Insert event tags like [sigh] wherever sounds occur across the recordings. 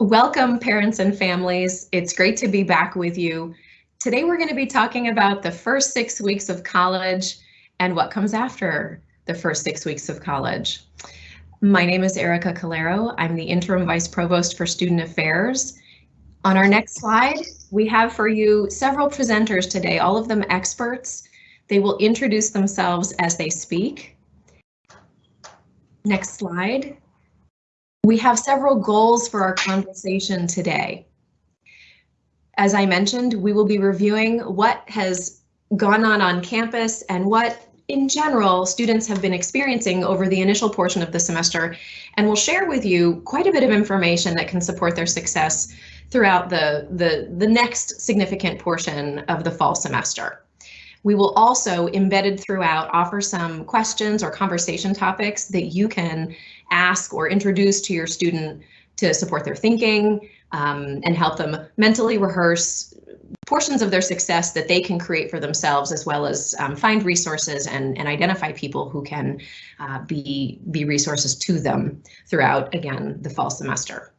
Welcome parents and families. It's great to be back with you. Today we're going to be talking about the first six weeks of college and what comes after the first six weeks of college. My name is Erica Caloiero. I'm the Interim Vice Provost for Student Affairs. On our next slide, we have for you several presenters today, all of them experts. They will introduce themselves as they speak. Next slide. We have several goals for our conversation today. As I mentioned, we will be reviewing what has gone on on campus and what in general students have been experiencing over the initial portion of the semester and we'll share with you quite a bit of information that can support their success throughout the, the, the next significant portion of the fall semester. We will also, embedded throughout, offer some questions or conversation topics that you can ask or introduce to your student to support their thinking um, and help them mentally rehearse portions of their success that they can create for themselves as well as um, find resources and, and identify people who can uh, be, be resources to them throughout, again, the fall semester.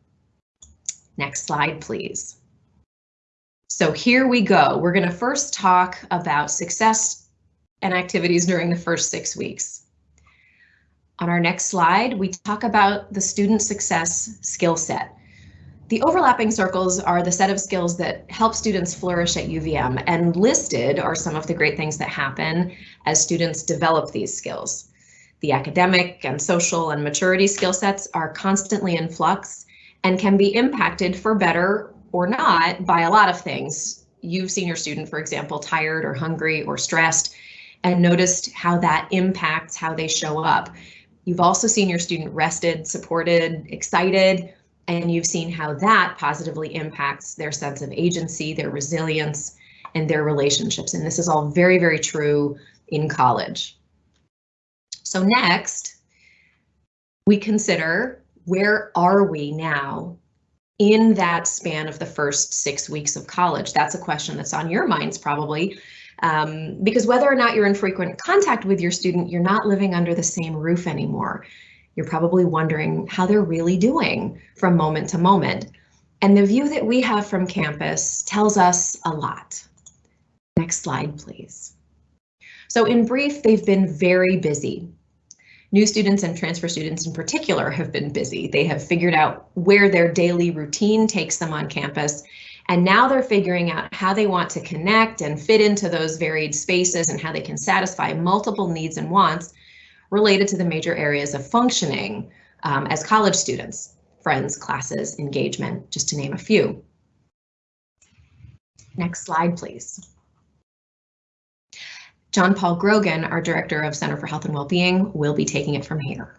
Next slide, please. So here we go. We're going to first talk about success and activities during the first six weeks. On our next slide, we talk about the student success skill set. The overlapping circles are the set of skills that help students flourish at UVM and listed are some of the great things that happen as students develop these skills. The academic and social and maturity skill sets are constantly in flux and can be impacted for better or not by a lot of things. You've seen your student, for example, tired or hungry or stressed and noticed how that impacts how they show up. You've also seen your student rested, supported, excited, and you've seen how that positively impacts their sense of agency, their resilience, and their relationships. And this is all very, very true in college. So next, we consider where are we now in that span of the first six weeks of college? That's a question that's on your minds probably, um, because whether or not you're in frequent contact with your student, you're not living under the same roof anymore. You're probably wondering how they're really doing from moment to moment. And the view that we have from campus tells us a lot. Next slide, please. So in brief, they've been very busy. New students and transfer students in particular have been busy. They have figured out where their daily routine takes them on campus, and now they're figuring out how they want to connect and fit into those varied spaces and how they can satisfy multiple needs and wants related to the major areas of functioning um, as college students, friends, classes, engagement, just to name a few. Next slide, please. John Paul Grogan, our Director of Center for Health and Wellbeing, will be taking it from here.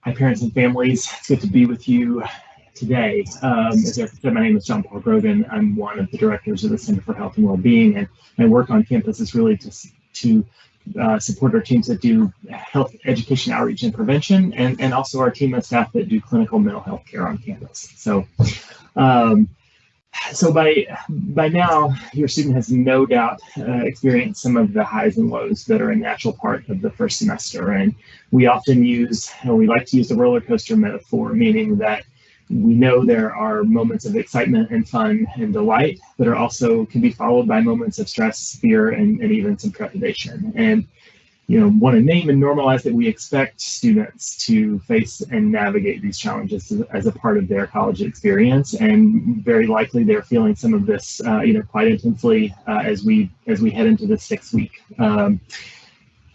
Hi, parents and families. It's good to be with you today. Um, as said, my name is John Paul Grogan. I'm one of the directors of the Center for Health and Wellbeing, and my work on campus is really to, to uh, support our teams that do health education outreach and prevention, and, and also our team of staff that do clinical mental health care on campus. So, um, so by by now, your student has no doubt uh, experienced some of the highs and lows that are a natural part of the first semester. And we often use, and we like to use the roller coaster metaphor, meaning that we know there are moments of excitement and fun and delight that are also can be followed by moments of stress, fear, and, and even some trepidation. And you know, want to name and normalize that we expect students to face and navigate these challenges as, a part of their college experience, and very likely they're feeling some of this, uh, you know, quite intensely uh, as we as we head into the sixth week. Um,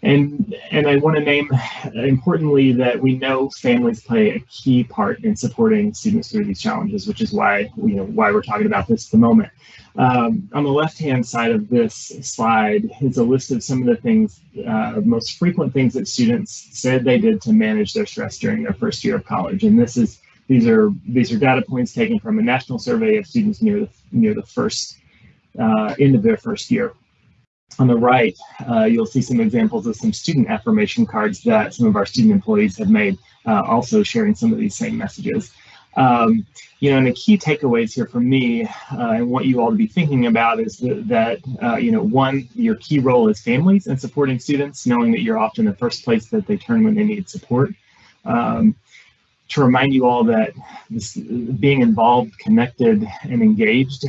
and, and I want to name importantly that we know families play a key part in supporting students through these challenges, which is why you know why we're talking about this at the moment. Um, on the left-hand side of this slide is a list of some of the things, uh, most frequent things that students said they did to manage their stress during their first year of college. And this is these are these are data points taken from a national survey of students near the near the first uh, end of their first year on the right, uh, you'll see some examples of some student affirmation cards that some of our student employees have made, uh, also sharing some of these same messages. Um, you know, and the key takeaways here for me uh, and what you all to be thinking about is that, that uh, you know, one, your key role is families and supporting students, knowing that you're often the first place that they turn when they need support. Um, to remind you all that this, being involved, connected, and engaged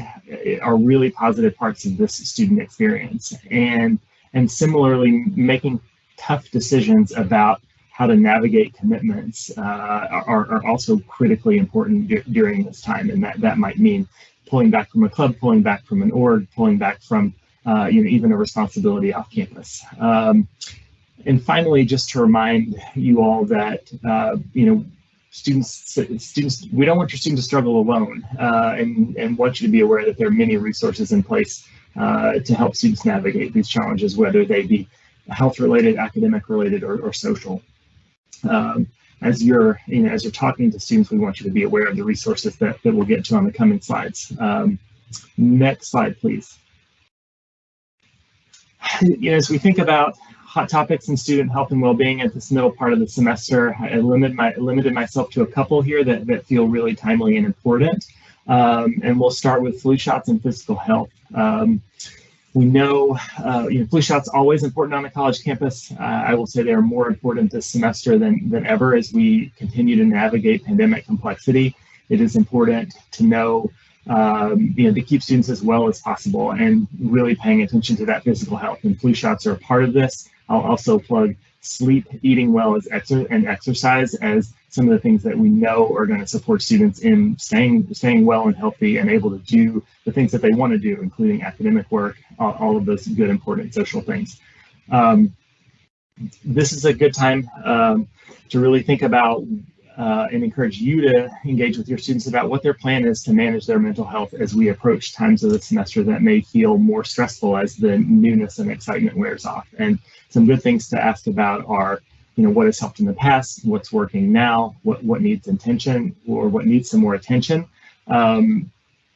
are really positive parts of this student experience. And, and similarly, making tough decisions about how to navigate commitments uh, are, are, also critically important during this time. And that, that might mean pulling back from a club, pulling back from an org, pulling back from uh, you know, even a responsibility off campus. Um, and finally, just to remind you all that, uh, you know, students, students, we don't want your students to struggle alone uh, and, and want you to be aware that there are many resources in place uh, to help students navigate these challenges, whether they be health related, academic related, or, or social. Um, as you're, you know, as you're talking to students, we want you to be aware of the resources that, that we'll get to on the coming slides. Um, next slide, please. [sighs] You know, as we think about hot topics in student health and well-being at this middle part of the semester. I limited, my, limited myself to a couple here that, that feel really timely and important. Um, and we'll start with flu shots and physical health. Um, we know, uh, you know, flu shots always important on a college campus. Uh, I will say they are more important this semester than, than ever as we continue to navigate pandemic complexity. It is important to know um, you know, to keep students as well as possible and really paying attention to that physical health. And flu shots are a part of this. I'll also plug sleep, eating well as exer and exercise as some of the things that we know are going to support students in staying staying well and healthy and able to do the things that they want to do, including academic work, all, all of those good, important social things. Um, this is a good time um, to really think about uh, and encourage you to engage with your students about what their plan is to manage their mental health as we approach times of the semester that may feel more stressful as the newness and excitement wears off. And some good things to ask about are, you know, what has helped in the past, what's working now, what, what needs attention or what needs some more attention. Um,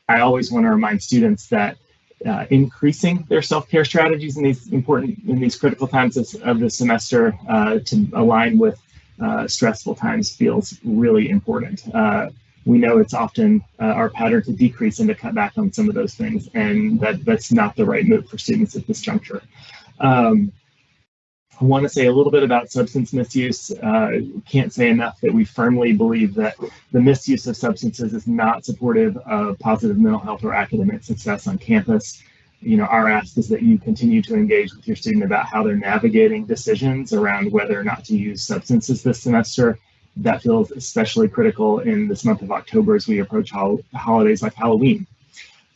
I always want to remind students that uh, increasing their self-care strategies in these important, in these critical times of, of the semester uh, to align with uh, stressful times feels really important. Uh, we know it's often uh, our pattern to decrease and to cut back on some of those things, and that, that's not the right move for students at this juncture. Um, I want to say a little bit about substance misuse. Uh, can't say enough that we firmly believe that the misuse of substances is not supportive of positive mental health or academic success on campus you know, our ask is that you continue to engage with your student about how they're navigating decisions around whether or not to use substances this semester. That feels especially critical in this month of October as we approach hol holidays like Halloween.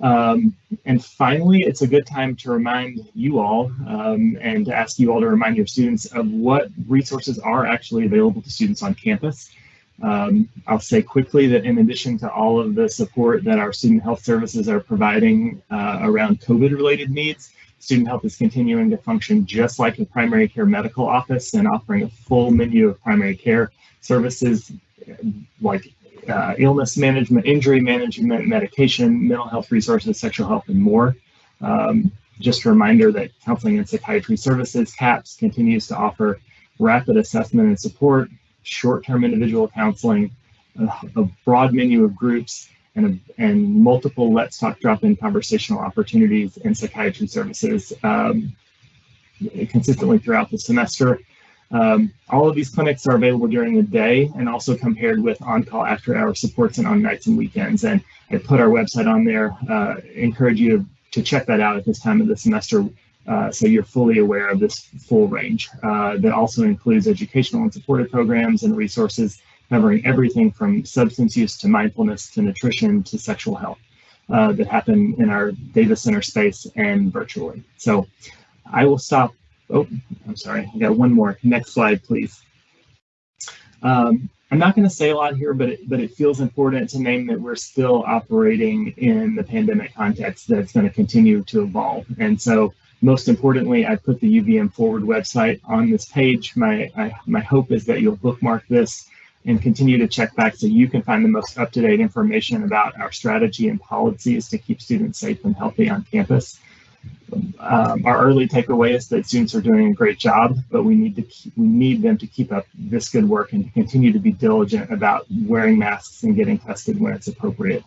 Um, and finally, it's a good time to remind you all um, and to ask you all to remind your students of what resources are actually available to students on campus. Um, I'll say quickly that in addition to all of the support that our student health services are providing uh, around COVID related needs, student health is continuing to function just like a primary care medical office and offering a full menu of primary care services like uh, illness management, injury management, medication, mental health resources, sexual health, and more. Um, just a reminder that Counseling and Psychiatry Services, CAPS, continues to offer rapid assessment and support short-term individual counseling, a, a, broad menu of groups, and, a, and multiple Let's Talk drop-in conversational opportunities and psychiatry services um, consistently throughout the semester. Um, all of these clinics are available during the day and also compared with on-call after-hour supports and on nights and weekends. And I put our website on there. Uh, encourage you to, to check that out at this time of the semester uh, so you're fully aware of this full range. Uh, that also includes educational and supportive programs and resources covering everything from substance use to mindfulness to nutrition to sexual health uh, that happen in our Davis Center space and virtually. So I will stop. Oh, I'm sorry. I got one more. Next slide, please. Um, I'm not going to say a lot here, but it, but it feels important to name that we're still operating in the pandemic context that's going to continue to evolve. And so most importantly, I put the UVM Forward website on this page. My, I, my hope is that you'll bookmark this and continue to check back so you can find the most up-to-date information about our strategy and policies to keep students safe and healthy on campus. Um, our early takeaway is that students are doing a great job, but we need to keep, we need them to keep up this good work and to continue to be diligent about wearing masks and getting tested when it's appropriate.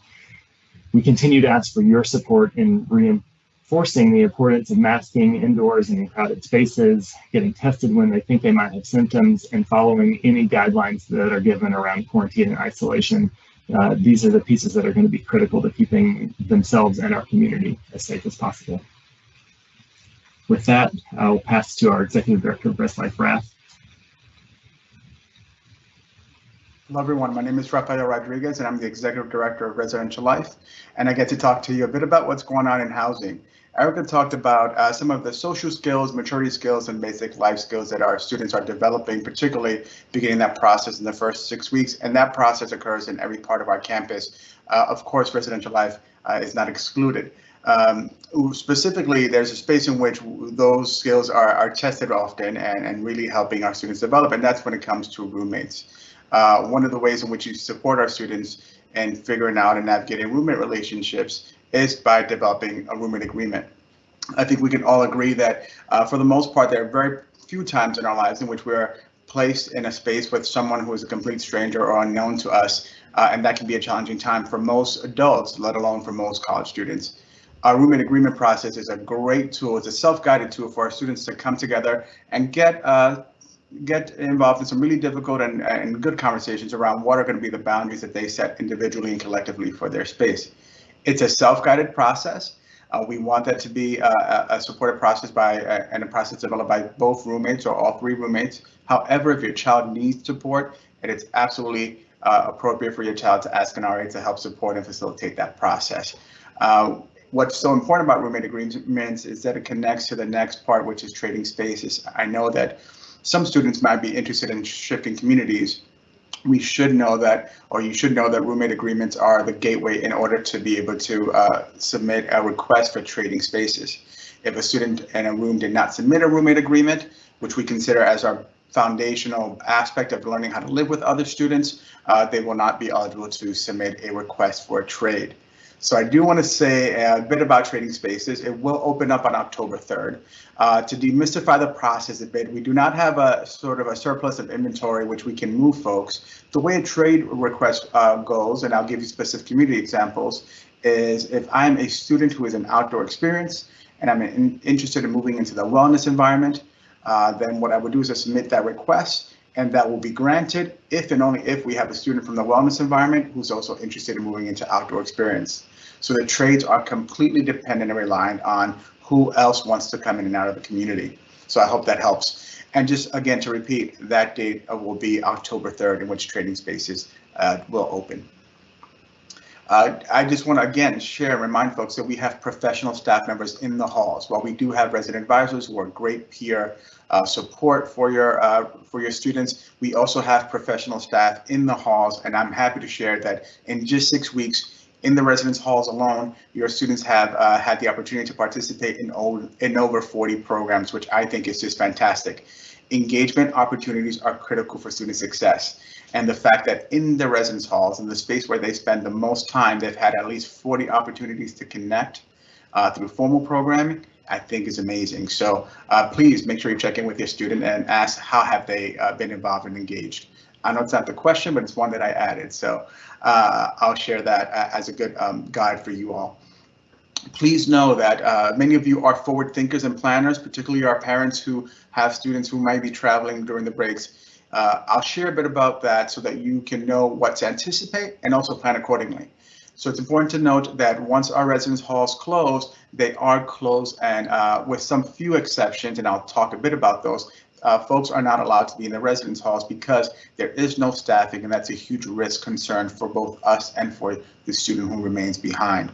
We continue to ask for your support in re reinforcing the importance of masking indoors and in crowded spaces, getting tested when they think they might have symptoms, and following any guidelines that are given around quarantine and isolation. Uh, these are the pieces that are going to be critical to keeping themselves and our community as safe as possible. With that, I'll pass to our Executive Director of Res Life, Raph. Hello, everyone. My name is Rafael Rodriguez, and I'm the Executive Director of Residential Life, and I get to talk to you a bit about what's going on in housing. Erica talked about uh, some of the social skills, maturity skills, and basic life skills that our students are developing, particularly beginning that process in the first six weeks, and that process occurs in every part of our campus. Uh, of course, residential life uh, is not excluded. Um, specifically, there's a space in which those skills are, are tested often and, and really helping our students develop, and that's when it comes to roommates. Uh, one of the ways in which you support our students in figuring out and navigating roommate relationships is by developing a roommate agreement. I think we can all agree that uh, for the most part, there are very few times in our lives in which we're placed in a space with someone who is a complete stranger or unknown to us, uh, and that can be a challenging time for most adults, let alone for most college students. Our roommate agreement process is a great tool. It's a self-guided tool for our students to come together and get uh, get involved in some really difficult and, and good conversations around what are going to be the boundaries that they set individually and collectively for their space. It's a self-guided process. Uh, we want that to be a, a supported process by uh, and a process developed by both roommates or all three roommates. However, if your child needs support, it is absolutely uh, appropriate for your child to ask an RA to help support and facilitate that process. Uh, what's so important about roommate agreements is that it connects to the next part, which is trading spaces. I know that some students might be interested in shifting communities, we should know that, or you should know that roommate agreements are the gateway in order to be able to uh, submit a request for trading spaces. If a student in a room did not submit a roommate agreement, which we consider as our foundational aspect of learning how to live with other students, uh, they will not be eligible to submit a request for a trade. So I do want to say a bit about trading spaces. It will open up on October 3rd. Uh, to demystify the process a bit, we do not have a sort of a surplus of inventory which we can move folks. The way a trade request uh, goes, and I'll give you specific community examples, is if I'm a student who is an outdoor experience and I'm in, interested in moving into the wellness environment, uh, then what I would do is I submit that request and that will be granted if and only if we have a student from the wellness environment who's also interested in moving into outdoor experience. So the trades are completely dependent and reliant on who else wants to come in and out of the community. So I hope that helps. And just again to repeat, that date will be October 3rd in which trading spaces uh, will open. Uh, I just want to again share and remind folks that we have professional staff members in the halls. While we do have resident advisors who are great peer uh, support for your uh, for your students, we also have professional staff in the halls, and I'm happy to share that in just six weeks in the residence halls alone, your students have uh, had the opportunity to participate in, over, in over 40 programs, which I think is just fantastic. Engagement opportunities are critical for student success and the fact that in the residence halls, in the space where they spend the most time, they've had at least 40 opportunities to connect uh, through formal programming, I think is amazing. So uh, please make sure you check in with your student and ask how have they uh, been involved and engaged. I know it's not the question, but it's one that I added. So uh, I'll share that uh, as a good um, guide for you all. Please know that uh, many of you are forward thinkers and planners, particularly our parents who have students who might be traveling during the breaks. Uh, I'll share a bit about that so that you can know what to anticipate and also plan accordingly. So it's important to note that once our residence halls close, they are closed and uh, with some few exceptions, and I'll talk a bit about those, uh, folks are not allowed to be in the residence halls because there is no staffing and that's a huge risk concern for both us and for the student who remains behind.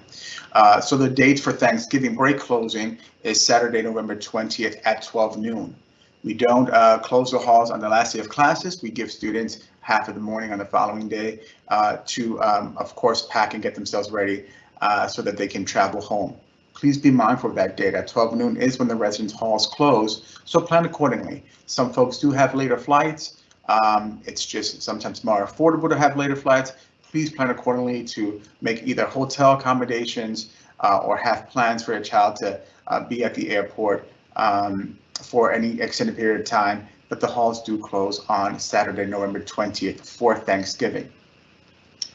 Uh, so the date for Thanksgiving break closing is Saturday, November 20th at 12 noon. We don't uh, close the halls on the last day of classes. We give students half of the morning on the following day uh, to, um, of course, pack and get themselves ready uh, so that they can travel home. Please be mindful of that date. At 12 noon is when the residence halls close, so plan accordingly. Some folks do have later flights. Um, it's just sometimes more affordable to have later flights. Please plan accordingly to make either hotel accommodations uh, or have plans for your child to uh, be at the airport um, for any extended period of time, but the halls do close on Saturday, November 20th for Thanksgiving.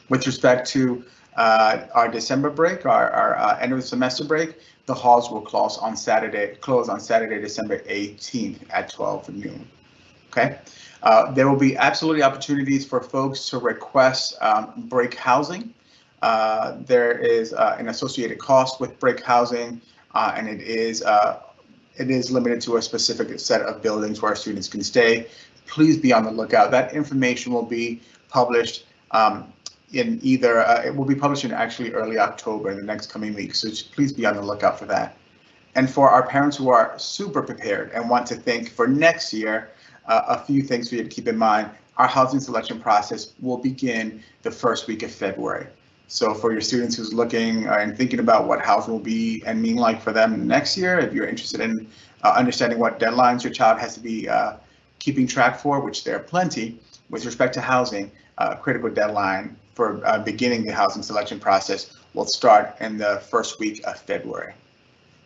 With respect to uh, our December break, our, our uh, end of the semester break, the halls will close on Saturday, close on Saturday, December 18th at 12 noon. Okay. Uh, there will be absolutely opportunities for folks to request um, break housing. Uh, there is uh, an associated cost with break housing, uh, and it is it is limited to a specific set of buildings where students can stay. Please be on the lookout. That information will be published um, in either uh, it will be published in actually early October in the next coming weeks. So please be on the lookout for that. And for our parents who are super prepared and want to think for next year, uh, a few things for you to keep in mind. Our housing selection process will begin the first week of February. So for your students who's looking and thinking about what housing will be and mean like for them next year, if you're interested in uh, understanding what deadlines your child has to be uh, keeping track for, which there are plenty, with respect to housing, uh, critical deadline for uh, beginning the housing selection process will start in the first week of February.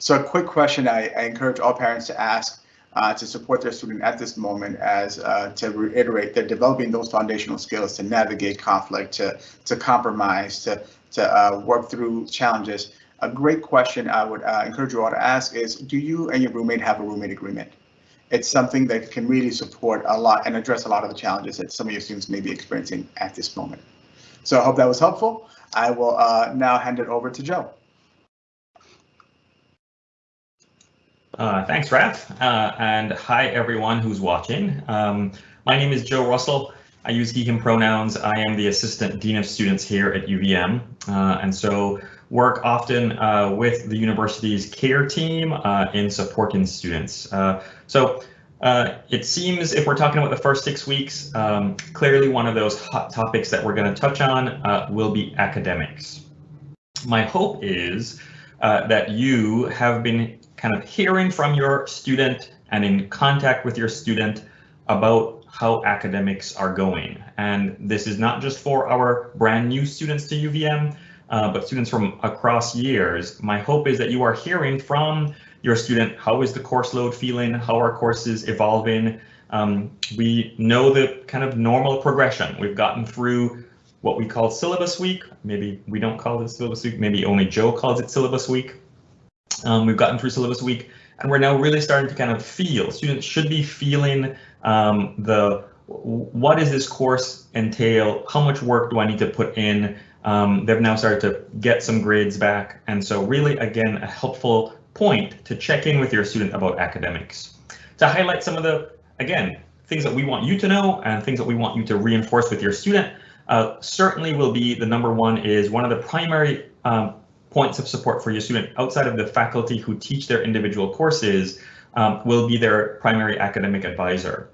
So a quick question I, I encourage all parents to ask uh, to support their student at this moment as uh, to reiterate they're developing those foundational skills to navigate conflict, to, to compromise, to, to uh, work through challenges. A great question I would uh, encourage you all to ask is, do you and your roommate have a roommate agreement? It's something that can really support a lot and address a lot of the challenges that some of your students may be experiencing at this moment. So I hope that was helpful. I will uh, now hand it over to Joe. Uh, thanks, Raph, uh, and hi everyone who's watching. Um, my name is Joe Russell. I use he, him pronouns. I am the Assistant Dean of Students here at UVM, uh, and so work often uh, with the university's CARE team uh, in supporting students. Uh, so it seems if we're talking about the first six weeks, um, clearly one of those hot topics that we're going to touch on will be academics. My hope is that you have been kind of hearing from your student and in contact with your student about how academics are going. And this is not just for our brand new students to UVM, uh, but students from across years. My hope is that you are hearing from your student, how is the course load feeling? How are courses evolving? Um, we know the kind of normal progression. We've gotten through what we call syllabus week. Maybe we don't call it syllabus week. Maybe only Joe calls it syllabus week. Um, we've gotten through syllabus week and we're now really starting to kind of feel, students should be feeling um, the what does this course entail? How much work do I need to put in? Um, they've now started to get some grades back. And so really, again, a helpful point to check in with your student about academics. To highlight some of the, again, things that we want you to know and things that we want you to reinforce with your student, uh, certainly will be the number one is one of the primary um, points of support for your student outside of the faculty who teach their individual courses um, will be their primary academic advisor.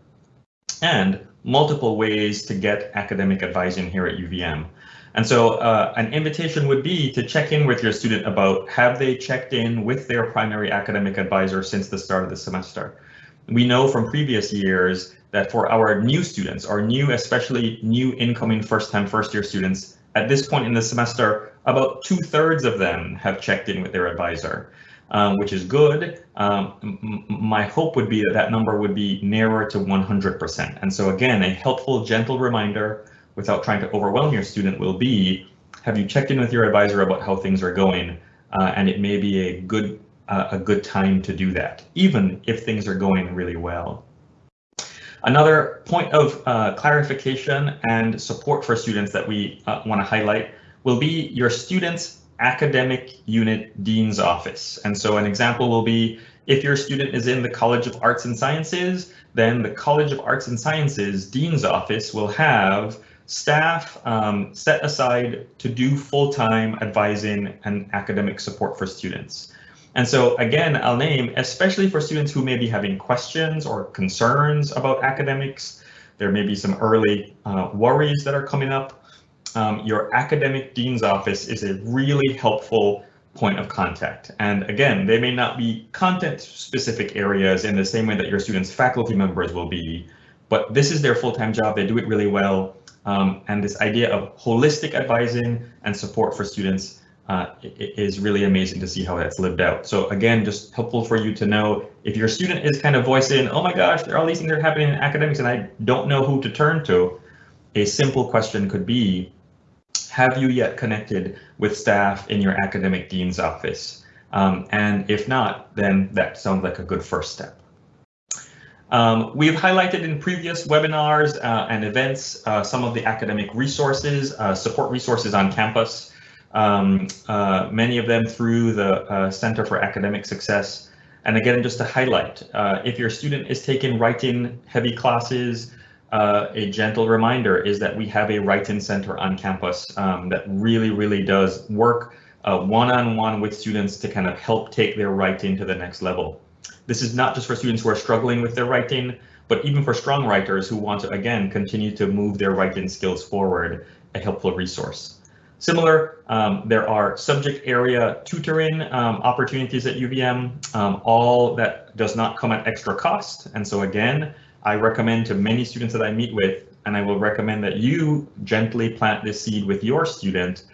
And multiple ways to get academic advising here at UVM. And so uh, an invitation would be to check in with your student about have they checked in with their primary academic advisor since the start of the semester. We know from previous years that for our new students, our new, especially new incoming first time first year students, at this point in the semester, about two thirds of them have checked in with their advisor, um, which is good. Um, my hope would be that that number would be nearer to 100%. And so again, a helpful, gentle reminder without trying to overwhelm your student will be, have you checked in with your advisor about how things are going? Uh, and it may be a good uh, a good time to do that, even if things are going really well. Another point of uh, clarification and support for students that we uh, want to highlight will be your student's academic unit dean's office. And so an example will be if your student is in the College of Arts and Sciences, then the College of Arts and Sciences dean's office will have staff um, set aside to do full-time advising and academic support for students. And so again, I'll name, especially for students who may be having questions or concerns about academics, there may be some early uh, worries that are coming up. Um, your academic dean's office is a really helpful point of contact. And again, they may not be content specific areas in the same way that your students faculty members will be, but this is their full-time job. They do it really well. Um, and this idea of holistic advising and support for students uh, is really amazing to see how that's lived out. So again, just helpful for you to know if your student is kind of voicing, oh my gosh, there are all these things that are happening in academics and I don't know who to turn to. A simple question could be, have you yet connected with staff in your academic dean's office? Um, and if not, then that sounds like a good first step. Um, we've highlighted in previous webinars uh, and events uh, some of the academic resources, uh, support resources on campus, um, uh, many of them through the uh, Center for Academic Success. And again, just to highlight, uh, if your student is taking writing heavy classes, a gentle reminder is that we have a writing center on campus um, that really, really does work one-on-one -on -one with students to kind of help take their writing to the next level. This is not just for students who are struggling with their writing, but even for strong writers who want to, again, continue to move their writing skills forward, a helpful resource. Similar, um, there are subject area tutoring um, opportunities at UVM, um, all that does not come at extra cost. And so again, I recommend to many students that I meet with, and I will recommend that you gently plant this seed with your student,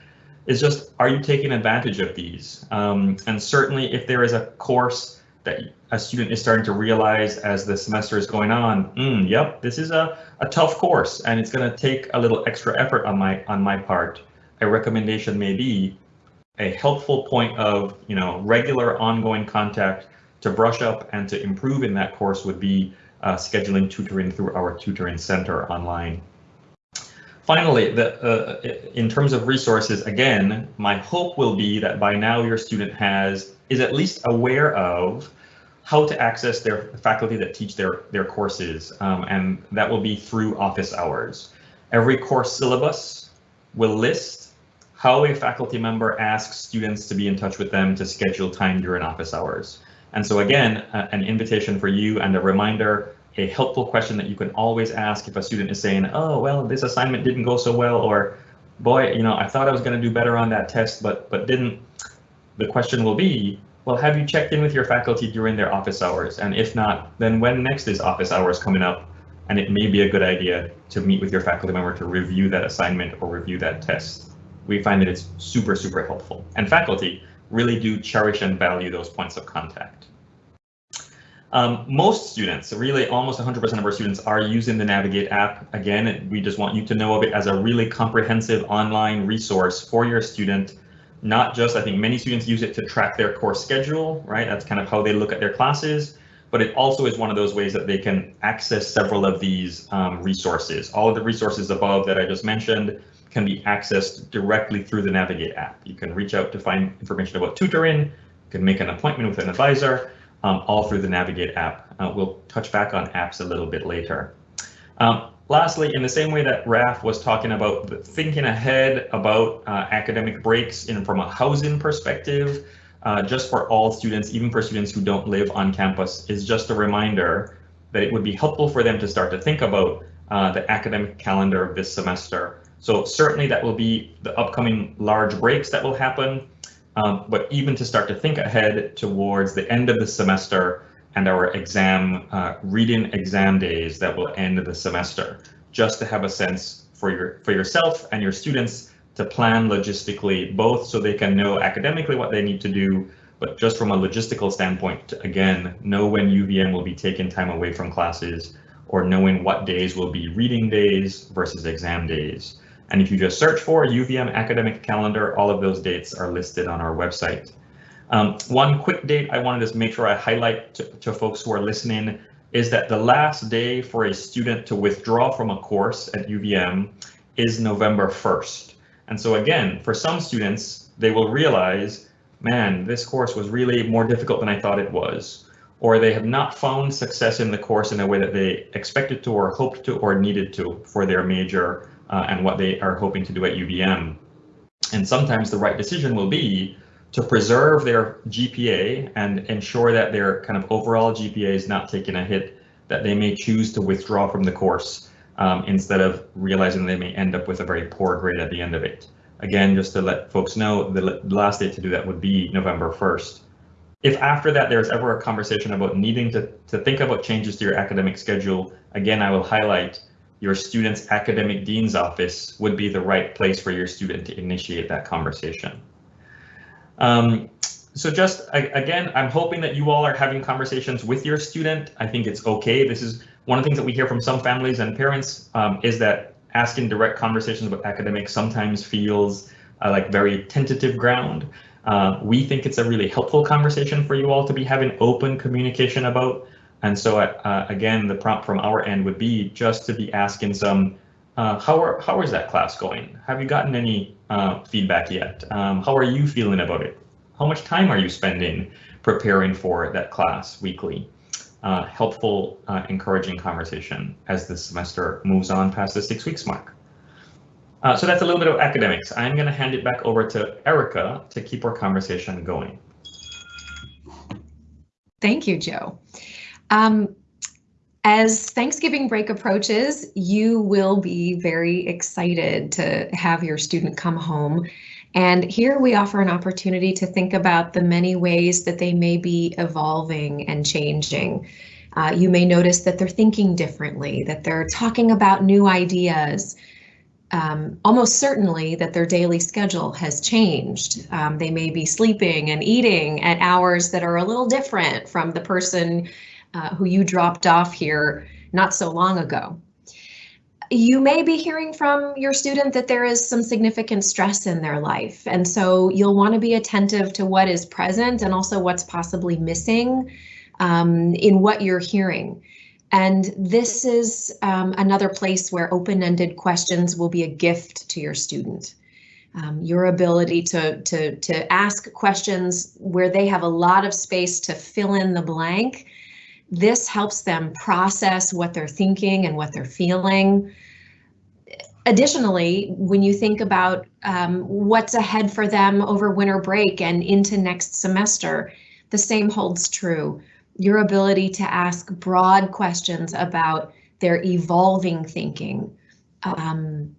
is just, are you taking advantage of these? Um, and certainly if there is a course that a student is starting to realize as the semester is going on, mm, yep, this is a, a tough course and it's going to take a little extra effort on my on my part. A recommendation may be a helpful point of you know regular ongoing contact to brush up and to improve in that course would be uh, scheduling tutoring through our tutoring center online. Finally, the, uh, in terms of resources, again, my hope will be that by now your student has is at least aware of how to access their faculty that teach their, their courses, um, and that will be through office hours. Every course syllabus will list how a faculty member asks students to be in touch with them to schedule time during office hours. And so again, uh, an invitation for you and a reminder, a helpful question that you can always ask if a student is saying, oh, well, this assignment didn't go so well, or boy, you know, I thought I was going to do better on that test, but but didn't. The question will be, well, have you checked in with your faculty during their office hours? And if not, then when next is office hours coming up? And it may be a good idea to meet with your faculty member to review that assignment or review that test. We find that it's super, super helpful. And faculty really do cherish and value those points of contact. Um, most students, really almost 100% of our students are using the Navigate app. Again, we just want you to know of it as a really comprehensive online resource for your student not just, I think many students use it to track their course schedule, right? That's kind of how they look at their classes, but it also is one of those ways that they can access several of these um, resources. All of the resources above that I just mentioned can be accessed directly through the Navigate app. You can reach out to find information about tutoring, you can make an appointment with an advisor, um, all through the Navigate app. Uh, we'll touch back on apps a little bit later. Um, Lastly, in the same way that Raf was talking about thinking ahead about uh, academic breaks in from a housing perspective, uh, just for all students, even for students who don't live on campus, is just a reminder that it would be helpful for them to start to think about uh, the academic calendar of this semester. So certainly that will be the upcoming large breaks that will happen, um, but even to start to think ahead towards the end of the semester, and our exam uh, reading exam days that will end the semester, just to have a sense for your for yourself and your students to plan logistically, both so they can know academically what they need to do, but just from a logistical standpoint, again, know when UVM will be taking time away from classes or knowing what days will be reading days versus exam days. And if you just search for UVM academic calendar, all of those dates are listed on our website. Um, one quick date I wanted to make sure I highlight to, to folks who are listening is that the last day for a student to withdraw from a course at UVM is November 1st. And so again, for some students, they will realize, man, this course was really more difficult than I thought it was, or they have not found success in the course in a way that they expected to or hoped to or needed to for their major uh, and what they are hoping to do at UVM. And sometimes the right decision will be to preserve their GPA and ensure that their kind of overall GPA is not taking a hit, that they may choose to withdraw from the course um, instead of realizing they may end up with a very poor grade at the end of it. Again, just to let folks know, the last date to do that would be November 1st. If after that there's ever a conversation about needing to, to think about changes to your academic schedule, again, I will highlight your student's academic dean's office would be the right place for your student to initiate that conversation. Um, so just again, I'm hoping that you all are having conversations with your student. I think it's okay. This is one of the things that we hear from some families and parents um, is that asking direct conversations about academics sometimes feels uh, like very tentative ground. Uh, we think it's a really helpful conversation for you all to be having open communication about. And so uh, again, the prompt from our end would be just to be asking some, uh, how are how is that class going? Have you gotten any uh, feedback yet? Um, how are you feeling about it? How much time are you spending preparing for that class weekly? Uh, helpful, uh, encouraging conversation as the semester moves on past the six weeks mark. Uh, so that's a little bit of academics. I'm going to hand it back over to Erica to keep our conversation going. Thank you, Joe. Um, as Thanksgiving break approaches, you will be very excited to have your student come home. And here we offer an opportunity to think about the many ways that they may be evolving and changing. Uh, you may notice that they're thinking differently, that they're talking about new ideas, um, almost certainly that their daily schedule has changed. Um, they may be sleeping and eating at hours that are a little different from the person uh, who you dropped off here not so long ago. You may be hearing from your student that there is some significant stress in their life, and so you'll want to be attentive to what is present and also what's possibly missing um, in what you're hearing. And this is um, another place where open-ended questions will be a gift to your student. Um, your ability to, to, to ask questions where they have a lot of space to fill in the blank this helps them process what they're thinking and what they're feeling. Additionally, when you think about um, what's ahead for them over winter break and into next semester, the same holds true. Your ability to ask broad questions about their evolving thinking um,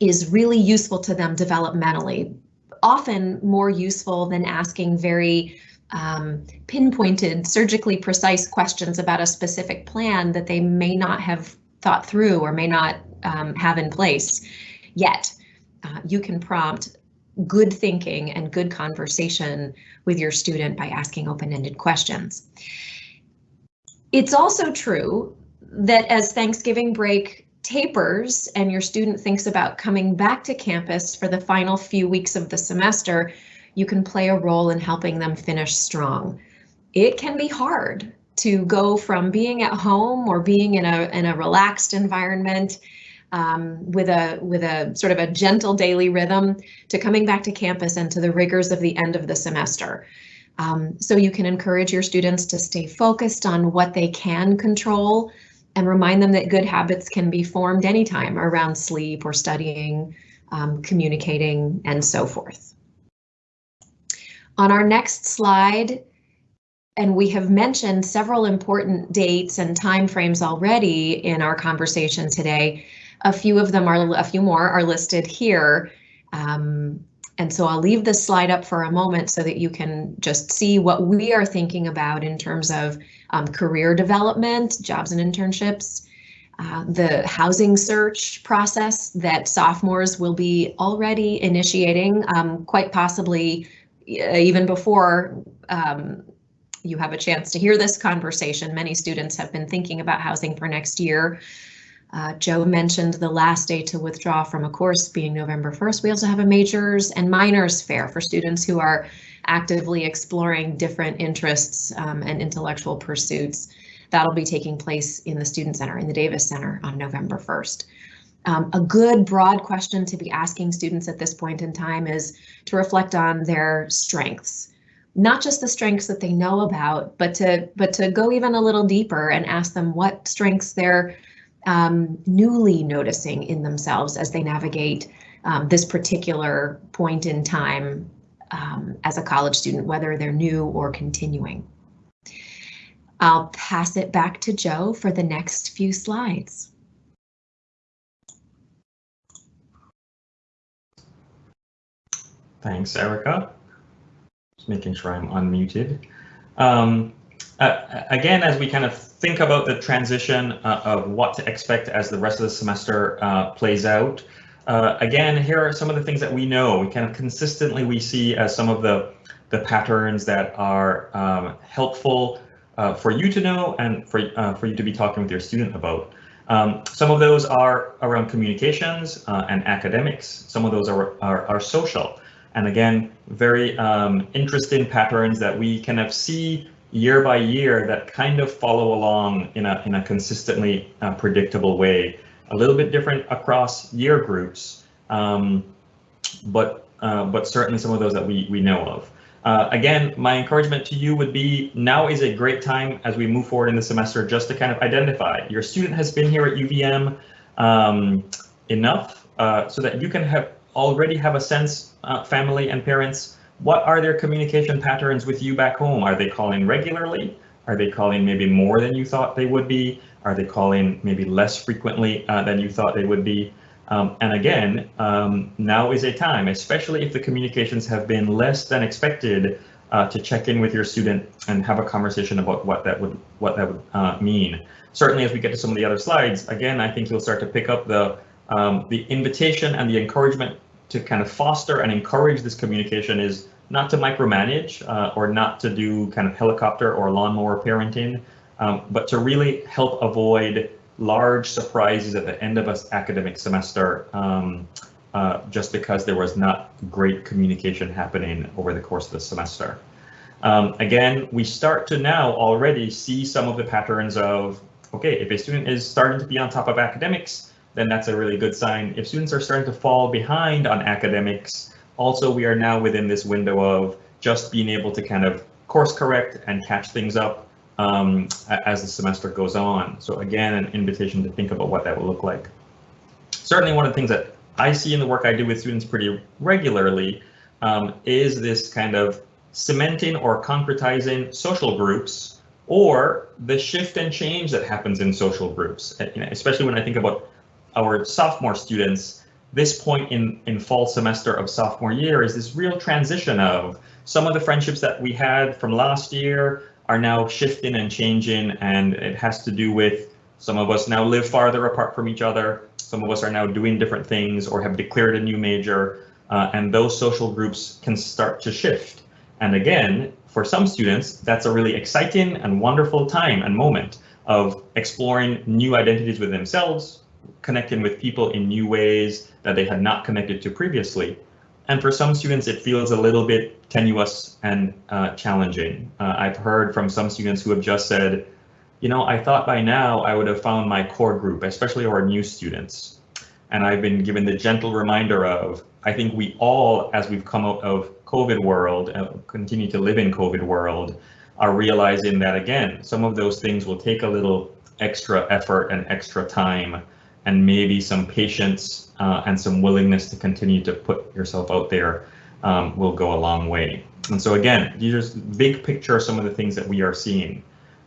is really useful to them developmentally, often more useful than asking very um, pinpointed, surgically precise questions about a specific plan that they may not have thought through or may not um, have in place yet. Uh, you can prompt good thinking and good conversation with your student by asking open-ended questions. It's also true that as Thanksgiving break tapers and your student thinks about coming back to campus for the final few weeks of the semester, you can play a role in helping them finish strong. It can be hard to go from being at home or being in a in a relaxed environment um, with a with a sort of a gentle daily rhythm to coming back to campus and to the rigors of the end of the semester. Um, so you can encourage your students to stay focused on what they can control and remind them that good habits can be formed anytime around sleep or studying, um, communicating, and so forth. On our next slide, and we have mentioned several important dates and timeframes already in our conversation today. A few of them are, a few more are listed here. Um, and so I'll leave this slide up for a moment so that you can just see what we are thinking about in terms of um, career development, jobs and internships, uh, the housing search process that sophomores will be already initiating, um, quite possibly even before um, you have a chance to hear this conversation, many students have been thinking about housing for next year. Uh, Joe mentioned the last day to withdraw from a course being November 1st. We also have a majors and minors fair for students who are actively exploring different interests um, and intellectual pursuits. That'll be taking place in the Student Center, in the Davis Center on November 1st. Um, a good broad question to be asking students at this point in time is to reflect on their strengths, not just the strengths that they know about, but to but to go even a little deeper and ask them what strengths they're um, newly noticing in themselves as they navigate um, this particular point in time um, as a college student, whether they're new or continuing. I'll pass it back to Joe for the next few slides. Thanks, Erica. Just making sure I'm unmuted. Um, uh, again, as we kind of think about the transition uh, of what to expect as the rest of the semester uh, plays out, uh, again, here are some of the things that we know. We kind of consistently we see as some of the the patterns that are um, helpful uh, for you to know and for uh, for you to be talking with your student about. Um, some of those are around communications uh, and academics. Some of those are, are, are social. And again, very um, interesting patterns that we kind of see year by year that kind of follow along in a, in a consistently uh, predictable way. A little bit different across year groups, um, but, uh, but certainly some of those that we, we know of. Uh, again, my encouragement to you would be now is a great time as we move forward in the semester just to kind of identify your student has been here at UVM um, enough uh, so that you can have already have a sense, uh, family and parents, what are their communication patterns with you back home? Are they calling regularly? Are they calling maybe more than you thought they would be? Are they calling maybe less frequently uh, than you thought they would be? Um, and again, um, now is a time, especially if the communications have been less than expected, uh, to check in with your student and have a conversation about what that would what that would uh, mean. Certainly, as we get to some of the other slides, again, I think you'll start to pick up the um, the invitation and the encouragement to kind of foster and encourage this communication is not to micromanage uh, or not to do kind of helicopter or lawnmower parenting, um, but to really help avoid large surprises at the end of an academic semester um, uh, just because there was not great communication happening over the course of the semester. Um, again, we start to now already see some of the patterns of, okay, if a student is starting to be on top of academics, then that's a really good sign. If students are starting to fall behind on academics, also we are now within this window of just being able to kind of course correct and catch things up um, as the semester goes on. So again, an invitation to think about what that will look like. Certainly one of the things that I see in the work I do with students pretty regularly um, is this kind of cementing or concretizing social groups or the shift and change that happens in social groups, especially when I think about our sophomore students, this point in, in fall semester of sophomore year is this real transition of some of the friendships that we had from last year are now shifting and changing and it has to do with some of us now live farther apart from each other. Some of us are now doing different things or have declared a new major uh, and those social groups can start to shift. And again, for some students, that's a really exciting and wonderful time and moment of exploring new identities with themselves, connecting with people in new ways that they had not connected to previously. And for some students, it feels a little bit tenuous and uh, challenging. Uh, I've heard from some students who have just said, you know, I thought by now I would have found my core group, especially our new students. And I've been given the gentle reminder of, I think we all, as we've come out of COVID world and continue to live in COVID world, are realizing that again, some of those things will take a little extra effort and extra time and maybe some patience uh, and some willingness to continue to put yourself out there um, will go a long way. And so again, these are big picture some of the things that we are seeing.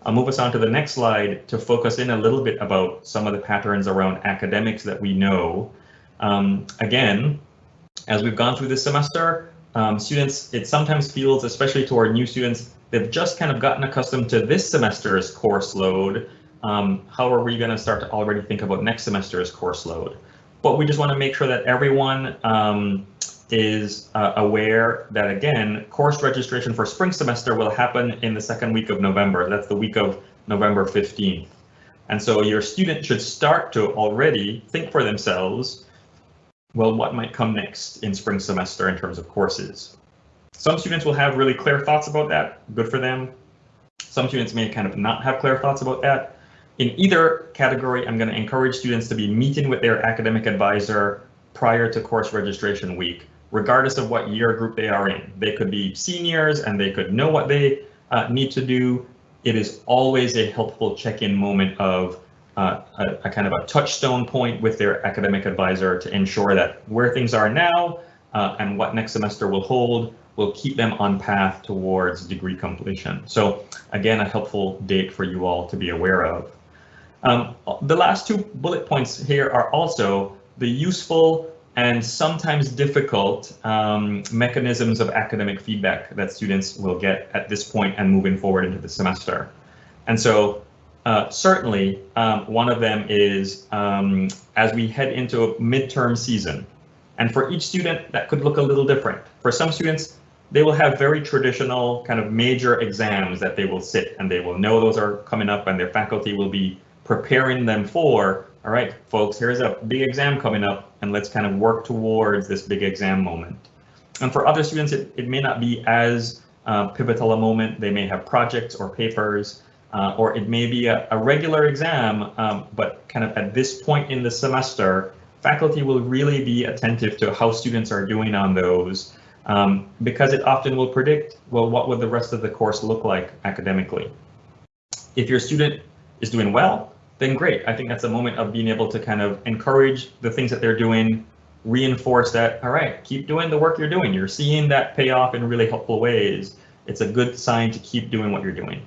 I'll move us on to the next slide to focus in a little bit about some of the patterns around academics that we know. Um, again, as we've gone through this semester, um, students, it sometimes feels, especially to our new students, they've just kind of gotten accustomed to this semester's course load um, how are we going to start to already think about next semester's course load? But we just want to make sure that everyone um, is uh, aware that again, course registration for spring semester will happen in the second week of November. That's the week of November 15th. And so your student should start to already think for themselves, well, what might come next in spring semester in terms of courses? Some students will have really clear thoughts about that, good for them. Some students may kind of not have clear thoughts about that. In either category, I'm going to encourage students to be meeting with their academic advisor prior to course registration week, regardless of what year group they are in. They could be seniors and they could know what they uh, need to do. It is always a helpful check-in moment of uh, a, a, kind of a touchstone point with their academic advisor to ensure that where things are now uh, and what next semester will hold will keep them on path towards degree completion. So again, a helpful date for you all to be aware of. Um, the last two bullet points here are also the useful and sometimes difficult um, mechanisms of academic feedback that students will get at this point and moving forward into the semester. And so uh, certainly um, one of them is um, as we head into a midterm season. And for each student, that could look a little different. For some students, they will have very traditional kind of major exams that they will sit and they will know those are coming up and their faculty will be preparing them for all right, folks, here's a big exam coming up and let's kind of work towards this big exam moment. And for other students, it, it may not be as uh, pivotal a moment. They may have projects or papers, uh, or it may be a, a regular exam, um, but kind of at this point in the semester, faculty will really be attentive to how students are doing on those um, because it often will predict, well, what would the rest of the course look like academically? If your student is doing well, then great. I think that's a moment of being able to kind of encourage the things that they're doing, reinforce that, all right, keep doing the work you're doing. You're seeing that pay off in really helpful ways. It's a good sign to keep doing what you're doing.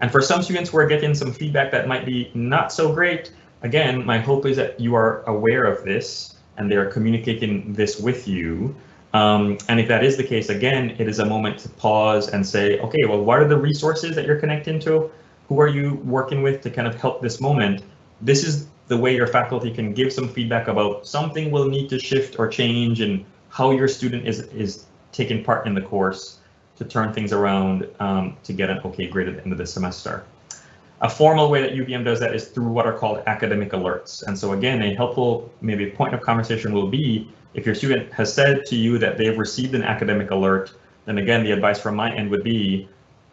And for some students who are getting some feedback that might be not so great, again, my hope is that you are aware of this and they're communicating this with you. Um, and if that is the case, again, it is a moment to pause and say, okay, well, what are the resources that you're connecting to? Who are you working with to kind of help this moment? This is the way your faculty can give some feedback about something will need to shift or change and how your student is, is taking part in the course to turn things around um, to get an okay grade at the end of the semester. A formal way that UVM does that is through what are called academic alerts. And so again, a helpful maybe point of conversation will be if your student has said to you that they've received an academic alert, then again, the advice from my end would be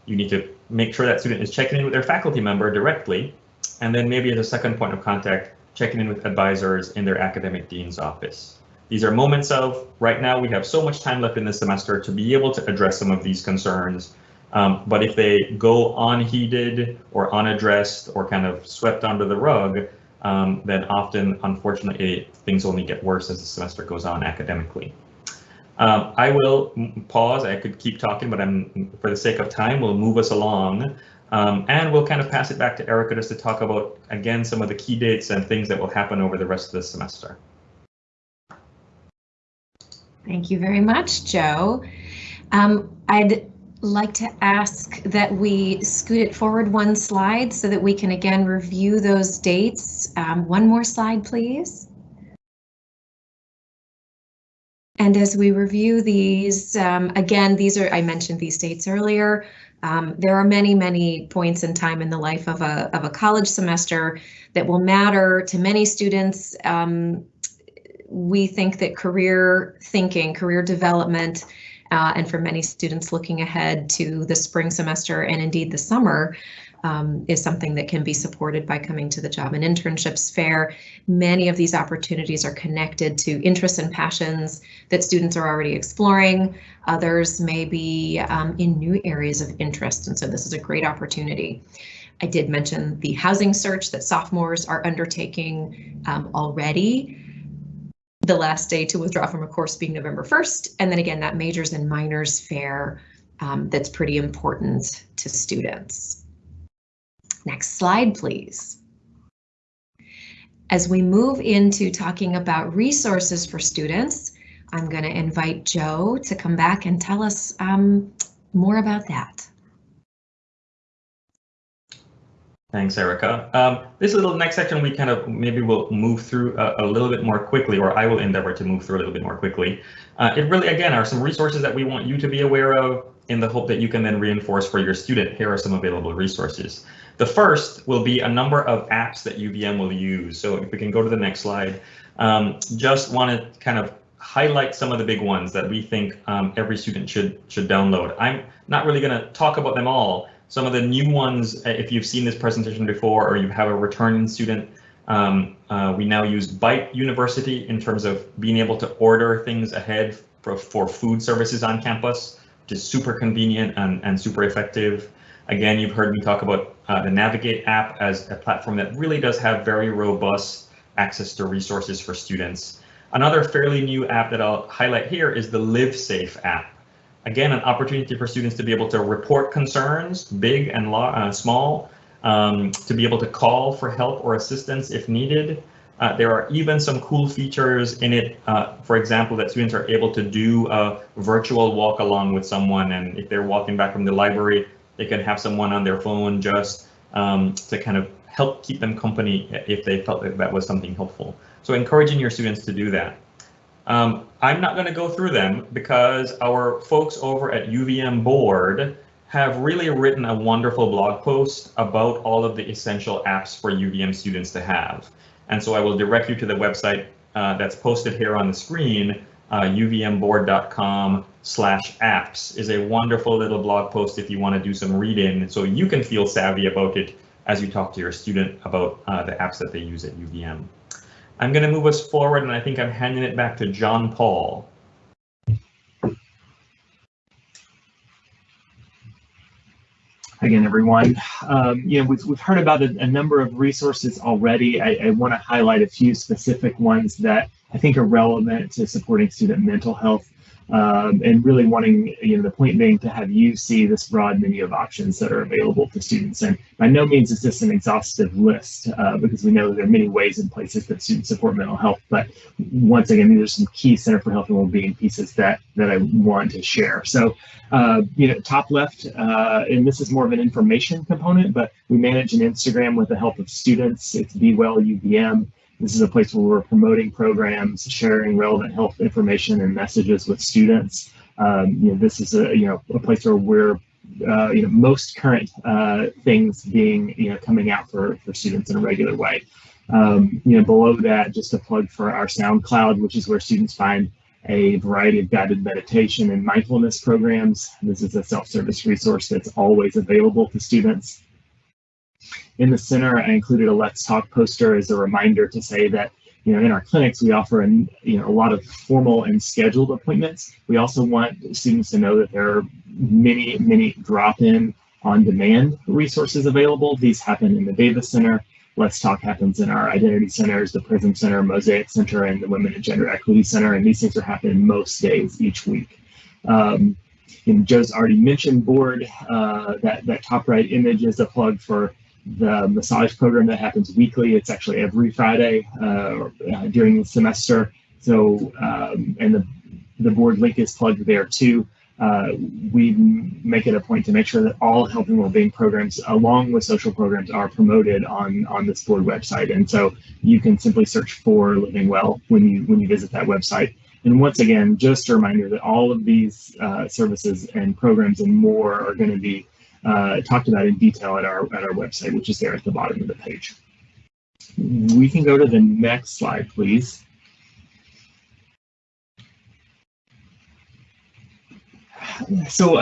you need to make sure that student is checking in with their faculty member directly. And then maybe as a second point of contact, checking in with advisors in their academic dean's office. These are moments of right now we have so much time left in the semester to be able to address some of these concerns. Um, but if they go unheeded or unaddressed or kind of swept under the rug, um, then often, unfortunately, things only get worse as the semester goes on academically. Um, I will pause. I could keep talking, but I'm for the sake of time, we'll move us along. Um, and we'll kind of pass it back to Erica just to talk about, again, some of the key dates and things that will happen over the rest of the semester. Thank you very much, Joe. Um, I'd like to ask that we scoot it forward one slide so that we can again review those dates. Um, one more slide, please. And as we review these, um, again, these are, I mentioned these dates earlier. Um, there are many, many points in time in the life of a, of a college semester that will matter to many students. Um, we think that career thinking, career development, uh, and for many students looking ahead to the spring semester and indeed the summer um, is something that can be supported by coming to the Job and Internships Fair. Many of these opportunities are connected to interests and passions that students are already exploring. Others may be um, in new areas of interest, and so this is a great opportunity. I did mention the housing search that sophomores are undertaking um, already the last day to withdraw from a course being November 1st. And then again, that majors and minors fair um, that's pretty important to students. Next slide, please. As we move into talking about resources for students, I'm going to invite Joe to come back and tell us um, more about that. Thanks, Erica. Um, this little next section, we kind of maybe will move through a, a, little bit more quickly, or I will endeavor to move through a little bit more quickly. Uh, it really, again, are some resources that we want you to be aware of in the hope that you can then reinforce for your student. Here are some available resources. The first will be a number of apps that UVM will use. So if we can go to the next slide, um, just want to kind of highlight some of the big ones that we think um, every student should should download. I'm not really going to talk about them all, some of the new ones, uh, if you've seen this presentation before or you have a returning student, um, uh, we now use Byte University in terms of being able to order things ahead for, for food services on campus, which is super convenient and, and super effective. Again, you've heard me talk about uh, the Navigate app as a platform that really does have very robust access to resources for students. Another fairly new app that I'll highlight here is the LiveSafe app. Again, an opportunity for students to be able to report concerns, big and uh, small, um, to be able to call for help or assistance if needed. Uh, there are even some cool features in it, uh, for example, that students are able to do a virtual walk along with someone. And if they're walking back from the library, they can have someone on their phone just um, to kind of help keep them company if they felt that that was something helpful. So encouraging your students to do that. Um, I'm not going to go through them because our folks over at UVM Bored have really written a wonderful blog post about all of the essential apps for UVM students to have. And so I will direct you to the website uh, that's posted here on the screen, uh, uvmbored.com slash apps is a wonderful little blog post if you want to do some reading so you can feel savvy about it as you talk to your student about uh, the apps that they use at UVM. I'm going to move us forward and I think I'm handing it back to John Paul. Again, everyone, um, you know, we've, we've heard about a, a number of resources already. I, I want to highlight a few specific ones that I think are relevant to supporting student mental health um, and really wanting, you know, the point being to have you see this broad menu of options that are available to students. And by no means is this an exhaustive list uh, because we know there are many ways and places that students support mental health. But once again, these are some key Center for Health and Wellbeing pieces that that I want to share. So, uh, you know, top left, uh, and this is more of an information component, but we manage an Instagram with the help of students. It's Be Well UVM. This is a place where we're promoting programs, sharing relevant health information and messages with students. Um, you know, this is a you know a place where we're uh, you know most current uh, things being you know coming out for for students in a regular way. Um, you know, below that, just a plug for our SoundCloud, which is where students find a variety of guided meditation and mindfulness programs. This is a self-service resource that's always available to students. In the center, I included a Let's Talk poster as a reminder to say that you know, in our clinics, we offer an, you know, a lot of formal and scheduled appointments. We also want students to know that there are many, many drop-in on-demand resources available. These happen in the Davis Center. Let's Talk happens in our identity centers, the Prism Center, Mosaic Center, and the Women and Gender Equity Center. And these things are happening most days each week. Um, and Joe's already mentioned Bored. Uh, that, that top right image is a plug for the massage program that happens weekly. It's actually every Friday uh, uh, during the semester. So, um, and the, the Bored link is plugged there too. Uh, we make it a point to make sure that all health and well-being programs, along with social programs, are promoted on on this Bored website. And so you can simply search for Living Well when you when you visit that website. And once again, just a reminder that all of these uh, services and programs and more are going to be uh, talked about in detail at our at our website, which is there at the bottom of the page. We can go to the next slide, please. So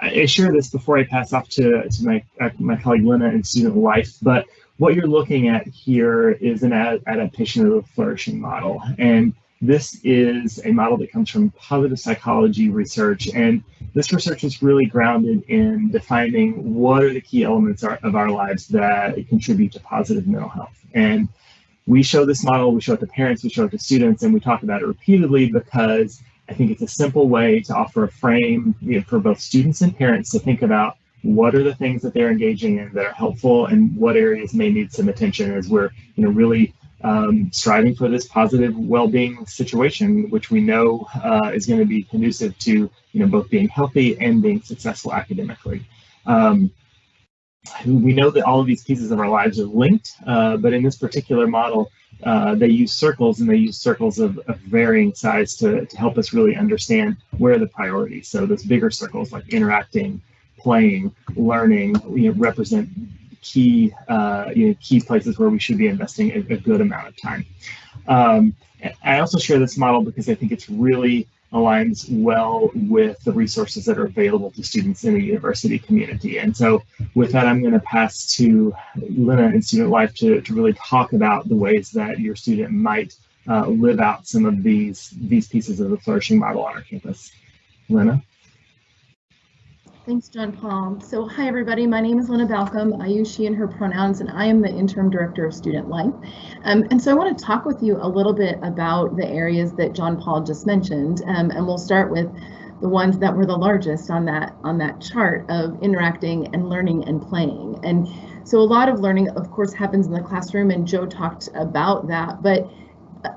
I share this before I pass off to, to my, uh, my colleague Lena in student life, but what you're looking at here is an ad adaptation of the flourishing model. And this is a model that comes from positive psychology research, and this research is really grounded in defining what are the key elements of our lives that contribute to positive mental health. And we show this model, we show it to parents, we show it to students, and we talk about it repeatedly because I think it's a simple way to offer a frame you know, for both students and parents to think about what are the things that they're engaging in that are helpful and what areas may need some attention as we're you know really um, striving for this positive well-being situation, which we know uh, is going to be conducive to you know both being healthy and being successful academically. Um, we know that all of these pieces of our lives are linked, uh, but in this particular model, uh, they use circles and they use circles of, of, varying size to, to help us really understand where are the priorities. So those bigger circles like interacting, playing, learning, you know, represent key uh, you know, key places where we should be investing a, a good amount of time. Um, I also share this model because I think it's really aligns well with the resources that are available to students in the university community. And so with that, I'm going to pass to Lena in Student Life to, to really talk about the ways that your student might uh, live out some of these, these pieces of the flourishing model on our campus. Lena? Thanks, John Paul. So hi, everybody. My name is Lena Balcom. I use she and her pronouns, and I am the Interim Director of Student Life. Um, and so I want to talk with you a little bit about the areas that John Paul just mentioned, um, and we'll start with the ones that were the largest on that on that chart of interacting and learning and playing. And so a lot of learning, of course, happens in the classroom, and Joe talked about that, but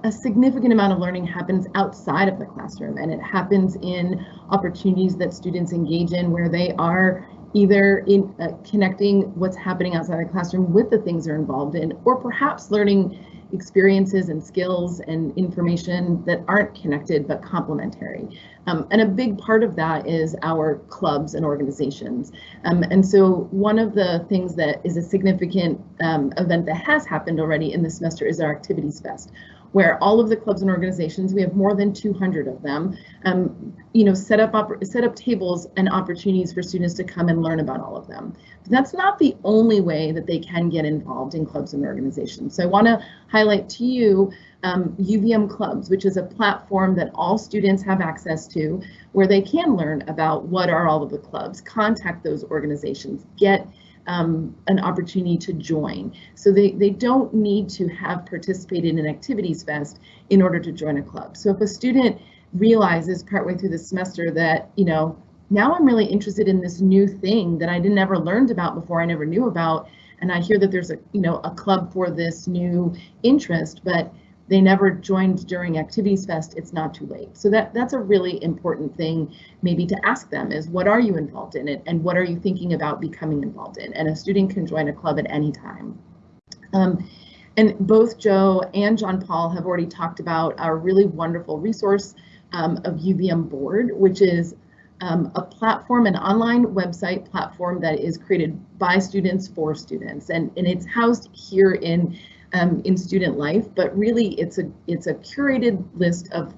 a significant amount of learning happens outside of the classroom and it happens in opportunities that students engage in where they are either in uh, connecting what's happening outside the classroom with the things they're involved in or perhaps learning experiences and skills and information that aren't connected but complementary. Um, and a big part of that is our clubs and organizations. Um, and so one of the things that is a significant um, event that has happened already in the semester is our Activities Fest, where all of the clubs and organizations, we have more than 200 of them, um, you know, set up set up tables and opportunities for students to come and learn about all of them. But that's not the only way that they can get involved in clubs and organizations. So I want to highlight to you um, UVM Clubs, which is a platform that all students have access to, where they can learn about what are all of the clubs, contact those organizations, get um, an opportunity to join. So they, they don't need to have participated in Activities Fest in order to join a club. So if a student realizes partway through the semester that, you know, now I'm really interested in this new thing that I didn't ever learned about before, I never knew about, and I hear that there's a, you know, a club for this new interest, but they never joined during Activities Fest, it's not too late. So that, that's a really important thing maybe to ask them is what are you involved in it and what are you thinking about becoming involved in? And a student can join a club at any time. Um, and both Joe and John Paul have already talked about our really wonderful resource um, of UVM Bored, which is um, a platform, an online website platform that is created by students for students. And, and it's housed here in um, in student life, but really it's a it's a curated list of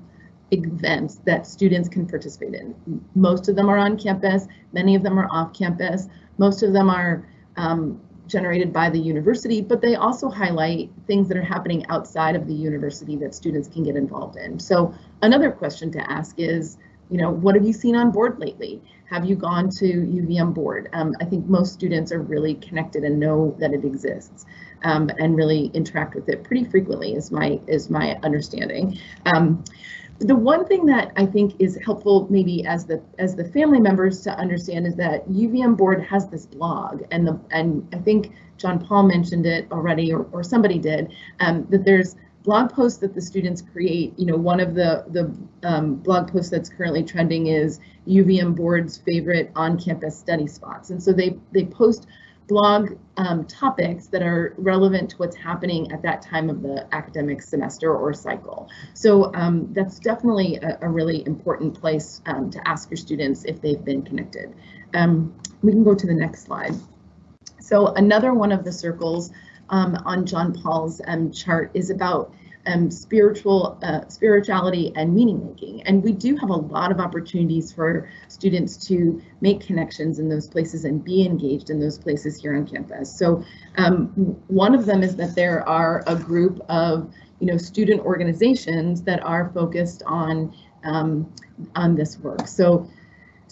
events that students can participate in. Most of them are on campus, many of them are off campus, most of them are um, generated by the university, but they also highlight things that are happening outside of the university that students can get involved in. So another question to ask is, you know, what have you seen on Bored lately? Have you gone to UVM Bored? Um, I think most students are really connected and know that it exists um, and really interact with it pretty frequently is my is my understanding. Um, the one thing that I think is helpful maybe as the as the family members to understand is that UVM Bored has this blog and the and I think John Paul mentioned it already or, or somebody did um, that there's blog posts that the students create. You know, one of the the um, blog posts that's currently trending is UVM Bored's favorite on-campus study spots, and so they they post blog um, topics that are relevant to what's happening at that time of the academic semester or cycle. So um, that's definitely a, a, really important place um, to ask your students if they've been connected. Um, we can go to the next slide. So another one of the circles um, on John Paul's um, chart is about um, spiritual uh, spirituality and meaning making. And we do have a lot of opportunities for students to make connections in those places and be engaged in those places here on campus. So um, one of them is that there are a group of you know student organizations that are focused on um, on this work. So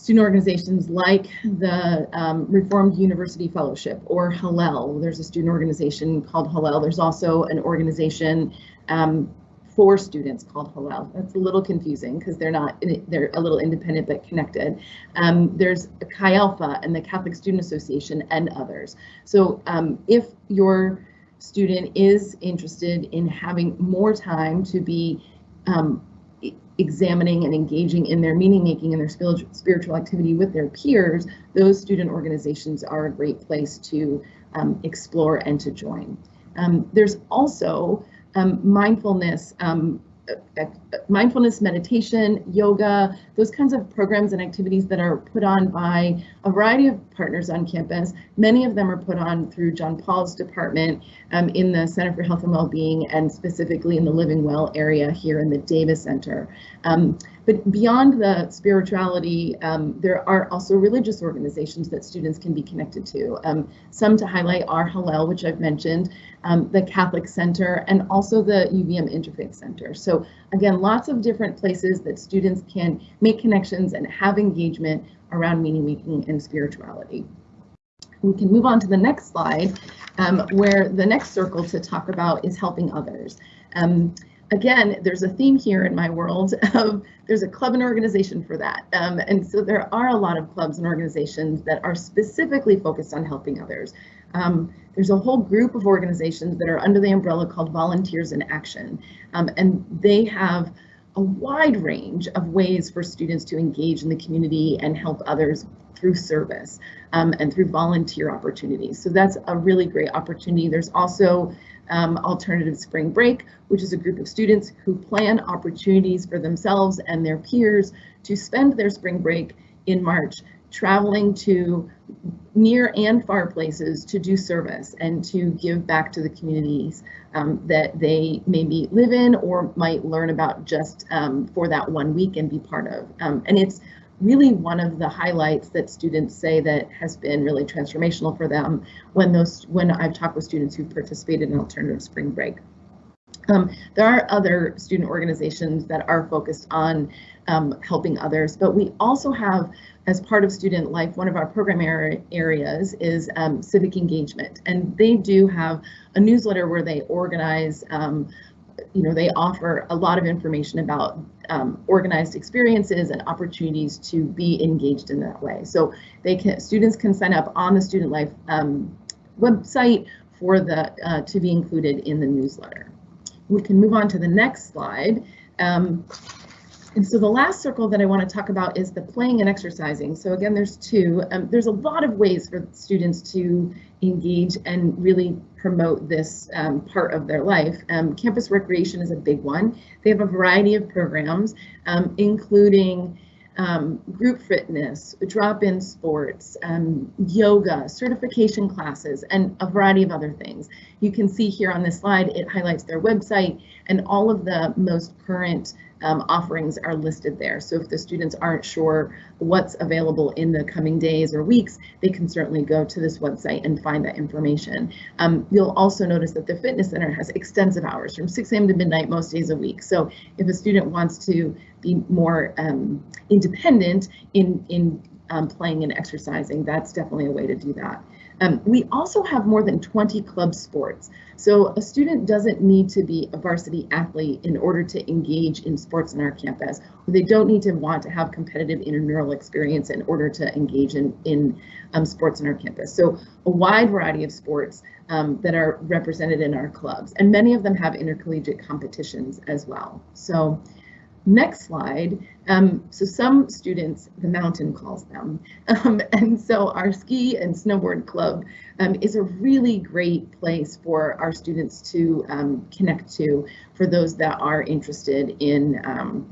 student organizations like the um, Reformed University Fellowship or Hillel. There's a student organization called Hillel. There's also an organization um, for students called Hillel. That's a little confusing because they're not, they're a little independent but connected. Um, there's Chi Alpha and the Catholic Student Association and others. So um, if your student is interested in having more time to be um, examining and engaging in their meaning making and their spiritual activity with their peers, those student organizations are a great place to um, explore and to join. Um, there's also um, mindfulness um, mindfulness meditation, yoga, those kinds of programs and activities that are put on by a variety of partners on campus. Many of them are put on through John Paul's department um, in the Center for Health and Wellbeing and specifically in the Living Well area here in the Davis Center. Um, but beyond the spirituality, um, there are also religious organizations that students can be connected to. Um, some to highlight are Hillel, which I've mentioned, um, the Catholic Center, and also the UVM Interfaith Center. So again, lots of different places that students can make connections and have engagement around meaning making and spirituality. We can move on to the next slide, um, where the next circle to talk about is helping others. Um, again, there's a theme here in my world [laughs] of there's a club and organization for that. Um, and so there are a lot of clubs and organizations that are specifically focused on helping others. Um, there's a whole group of organizations that are under the umbrella called Volunteers in Action, um, and they have a wide range of ways for students to engage in the community and help others through service um, and through volunteer opportunities. So that's a really great opportunity. There's also um, Alternative Spring Break, which is a group of students who plan opportunities for themselves and their peers to spend their spring break in March traveling to near and far places to do service and to give back to the communities um, that they maybe live in or might learn about just um, for that one week and be part of. Um, and it's really one of the highlights that students say that has been really transformational for them when those when I've talked with students who've participated in alternative spring break. Um, there are other student organizations that are focused on um, helping others, but we also have, as part of student life, one of our program areas is um, civic engagement, and they do have a newsletter where they organize um, you know, they offer a lot of information about um, organized experiences and opportunities to be engaged in that way. So they can students can sign up on the Student Life um, website for the uh, to be included in the newsletter. We can move on to the next slide. Um, and so the last circle that I want to talk about is the playing and exercising. So again, there's two. Um, there's a lot of ways for students to engage and really promote this um, part of their life. Um, campus recreation is a big one. They have a variety of programs, um, including um, group fitness, drop-in sports, um, yoga, certification classes, and a variety of other things. You can see here on this slide, it highlights their website and all of the most current um, offerings are listed there. So if the students aren't sure what's available in the coming days or weeks, they can certainly go to this website and find that information. Um, you'll also notice that the fitness center has extensive hours from 6 a.m. to midnight most days a week. So if a student wants to be more um, independent in, in um, playing and exercising, that's definitely a way to do that. Um, we also have more than 20 club sports. So a student doesn't need to be a varsity athlete in order to engage in sports on our campus. They don't need to want to have competitive intramural experience in order to engage in, in um, sports on our campus. So a wide variety of sports um, that are represented in our clubs, and many of them have intercollegiate competitions as well. So Next slide. Um, so some students, the mountain calls them. [laughs] Um, and so our ski and snowboard club um, is a really great place for our students to um, connect to for those that are interested in um,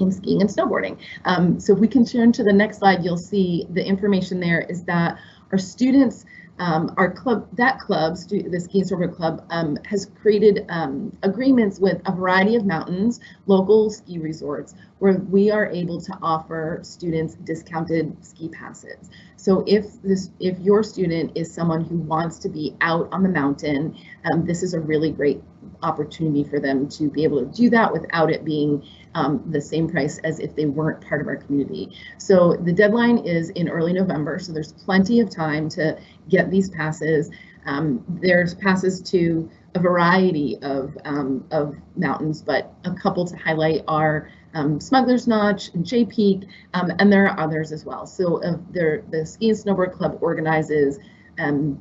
in skiing and snowboarding. Um, so if we can turn to the next slide, you'll see the information there is that our students um, our club, that club, the Ski and Snowboard Club, um, has created um, agreements with a variety of mountains, local ski resorts, where we are able to offer students discounted ski passes. So if this, if your student is someone who wants to be out on the mountain, um, this is a really great opportunity for them to be able to do that without it being um, the same price as if they weren't part of our community. So the deadline is in early November, so there's plenty of time to get these passes. Um, there's passes to a variety of, um, of mountains, but a couple to highlight are um, Smuggler's Notch and Jay Peak, um, and there are others as well. So uh, the Ski and Snowboard Club organizes um,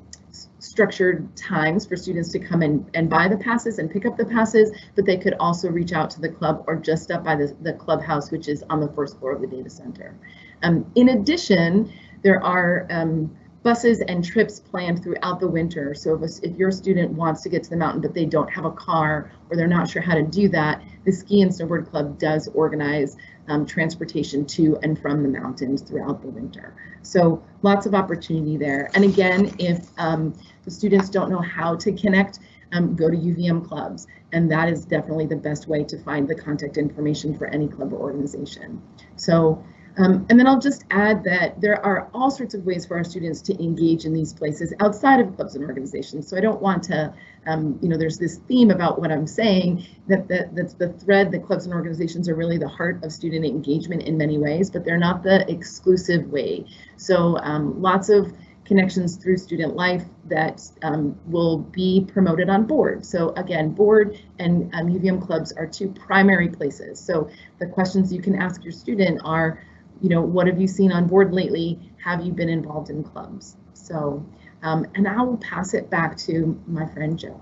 structured times for students to come in and buy the passes and pick up the passes, but they could also reach out to the club or just stop by the, the clubhouse, which is on the first floor of the Davis Center. Um, in addition, there are um, buses and trips planned throughout the winter. So if, a, if your student wants to get to the mountain, but they don't have a car or they're not sure how to do that, the Ski and Snowboard Club does organize um, transportation to and from the mountains throughout the winter. So lots of opportunity there. And again, if um, the students don't know how to connect, um, go to UVM clubs. And that is definitely the best way to find the contact information for any club or organization. So um, and then I'll just add that there are all sorts of ways for our students to engage in these places outside of clubs and organizations. So I don't want to, um, you know, there's this theme about what I'm saying that, that that's the thread that clubs and organizations are really the heart of student engagement in many ways, but they're not the exclusive way. So um, lots of connections through student life that um, will be promoted on Bored. So again, Bored and um, UVM clubs are two primary places. So the questions you can ask your student are, you know, what have you seen on Bored lately? Have you been involved in clubs? So, um, and I will pass it back to my friend Joe.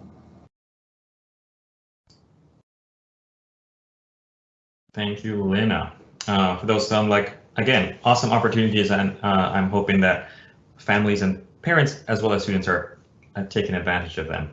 Thank you, Lena. Uh, for those um, like, again, awesome opportunities, and uh, I'm hoping that families and parents, as well as students, are uh, taking advantage of them.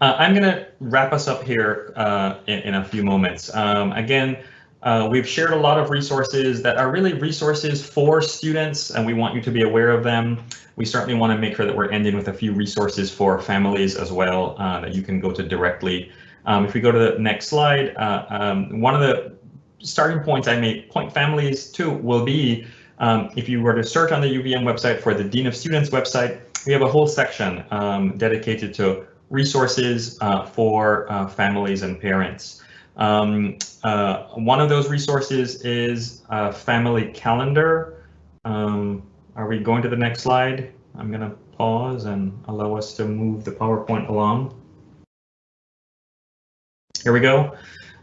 Uh, I'm going to wrap us up here uh, in, in, a few moments. Um, again, uh, we've shared a lot of resources that are really resources for students, and we want you to be aware of them. We certainly want to make sure that we're ending with a few resources for families as well uh, that you can go to directly. Um, if we go to the next slide, uh, um, one of the starting points I may point families to will be um, if you were to search on the UVM website for the Dean of Students website, we have a whole section um, dedicated to resources uh, for uh, families and parents. Um, uh, one of those resources is a family calendar. Um, are we going to the next slide? I'm going to pause and allow us to move the PowerPoint along. Here we go.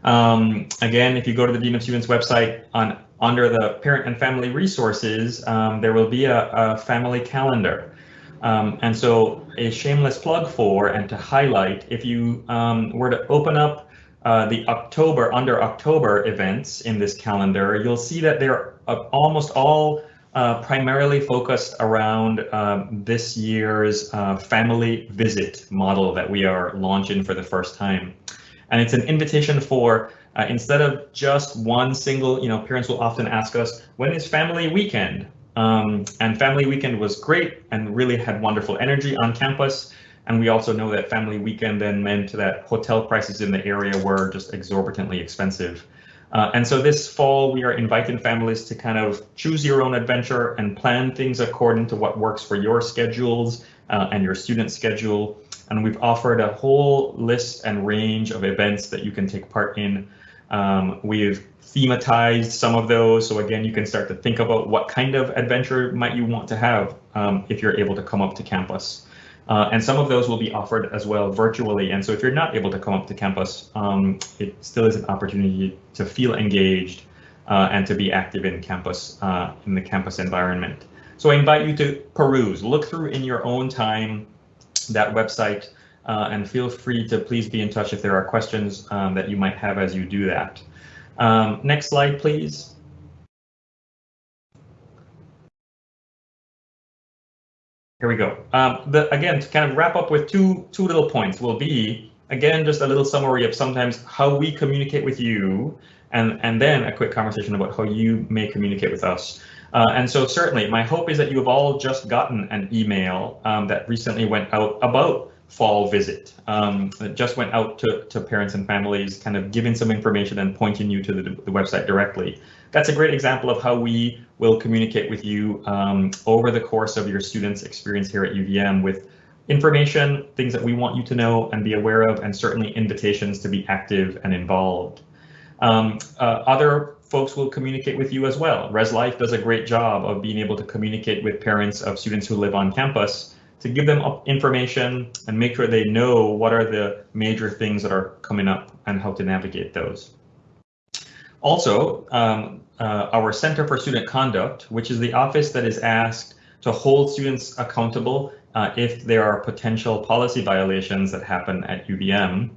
Um, again, if you go to the Dean of Students website on under the parent and family resources, um, there will be a, a family calendar. Um, and so a shameless plug for and to highlight, if you um, were to open up uh, the October under October events in this calendar, you'll see that they're uh, almost all uh, primarily focused around um, this year's uh, family visit model that we are launching for the first time. And it's an invitation for uh, instead of just one single, you know, parents will often ask us, when is family weekend? Um, and family weekend was great and really had wonderful energy on campus. And we also know that family weekend then meant that hotel prices in the area were just exorbitantly expensive. Uh, and so this fall, we are inviting families to kind of choose your own adventure and plan things according to what works for your schedules uh, and your student schedule. And we've offered a whole list and range of events that you can take part in um, we've thematized some of those. So again, you can start to think about what kind of adventure might you want to have um, if you're able to come up to campus. Uh, and some of those will be offered as well virtually. And so if you're not able to come up to campus, um, it still is an opportunity to feel engaged uh, and to be active in campus, uh, in the campus environment. So I invite you to peruse, look through in your own time that website, uh, and feel free to please be in touch if there are questions um, that you might have as you do that. Um, next slide, please. Here we go. Um, the, again, to kind of wrap up with two, two little points will be, again, just a little summary of sometimes how we communicate with you, and, and then a quick conversation about how you may communicate with us. Uh, and so certainly my hope is that you have all just gotten an email um, that recently went out about fall visit. Um, it just went out to, to parents and families, kind of giving some information and pointing you to the, the website directly. That's a great example of how we will communicate with you um, over the course of your students' experience here at UVM with information, things that we want you to know and be aware of, and certainly invitations to be active and involved. Um, uh, other folks will communicate with you as well. Res Life does a great job of being able to communicate with parents of students who live on campus to give them information and make sure they know what are the major things that are coming up and how to navigate those. Also, um, uh, our Center for Student Conduct, which is the office that is asked to hold students accountable uh, if there are potential policy violations that happen at UVM,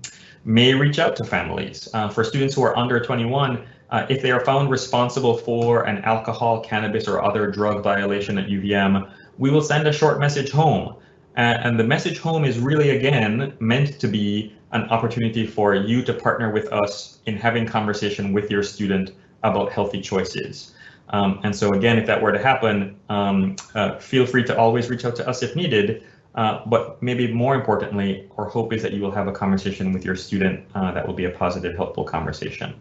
may reach out to families. Uh, for students who are under 21, uh, if they are found responsible for an alcohol, cannabis, or other drug violation at UVM, we will send a short message home. And the message home is really, again, meant to be an opportunity for you to partner with us in having conversation with your student about healthy choices. Um, and so again, if that were to happen, um, uh, feel free to always reach out to us if needed. Uh, but maybe more importantly, our hope is that you will have a conversation with your student uh, that will be a positive, helpful conversation.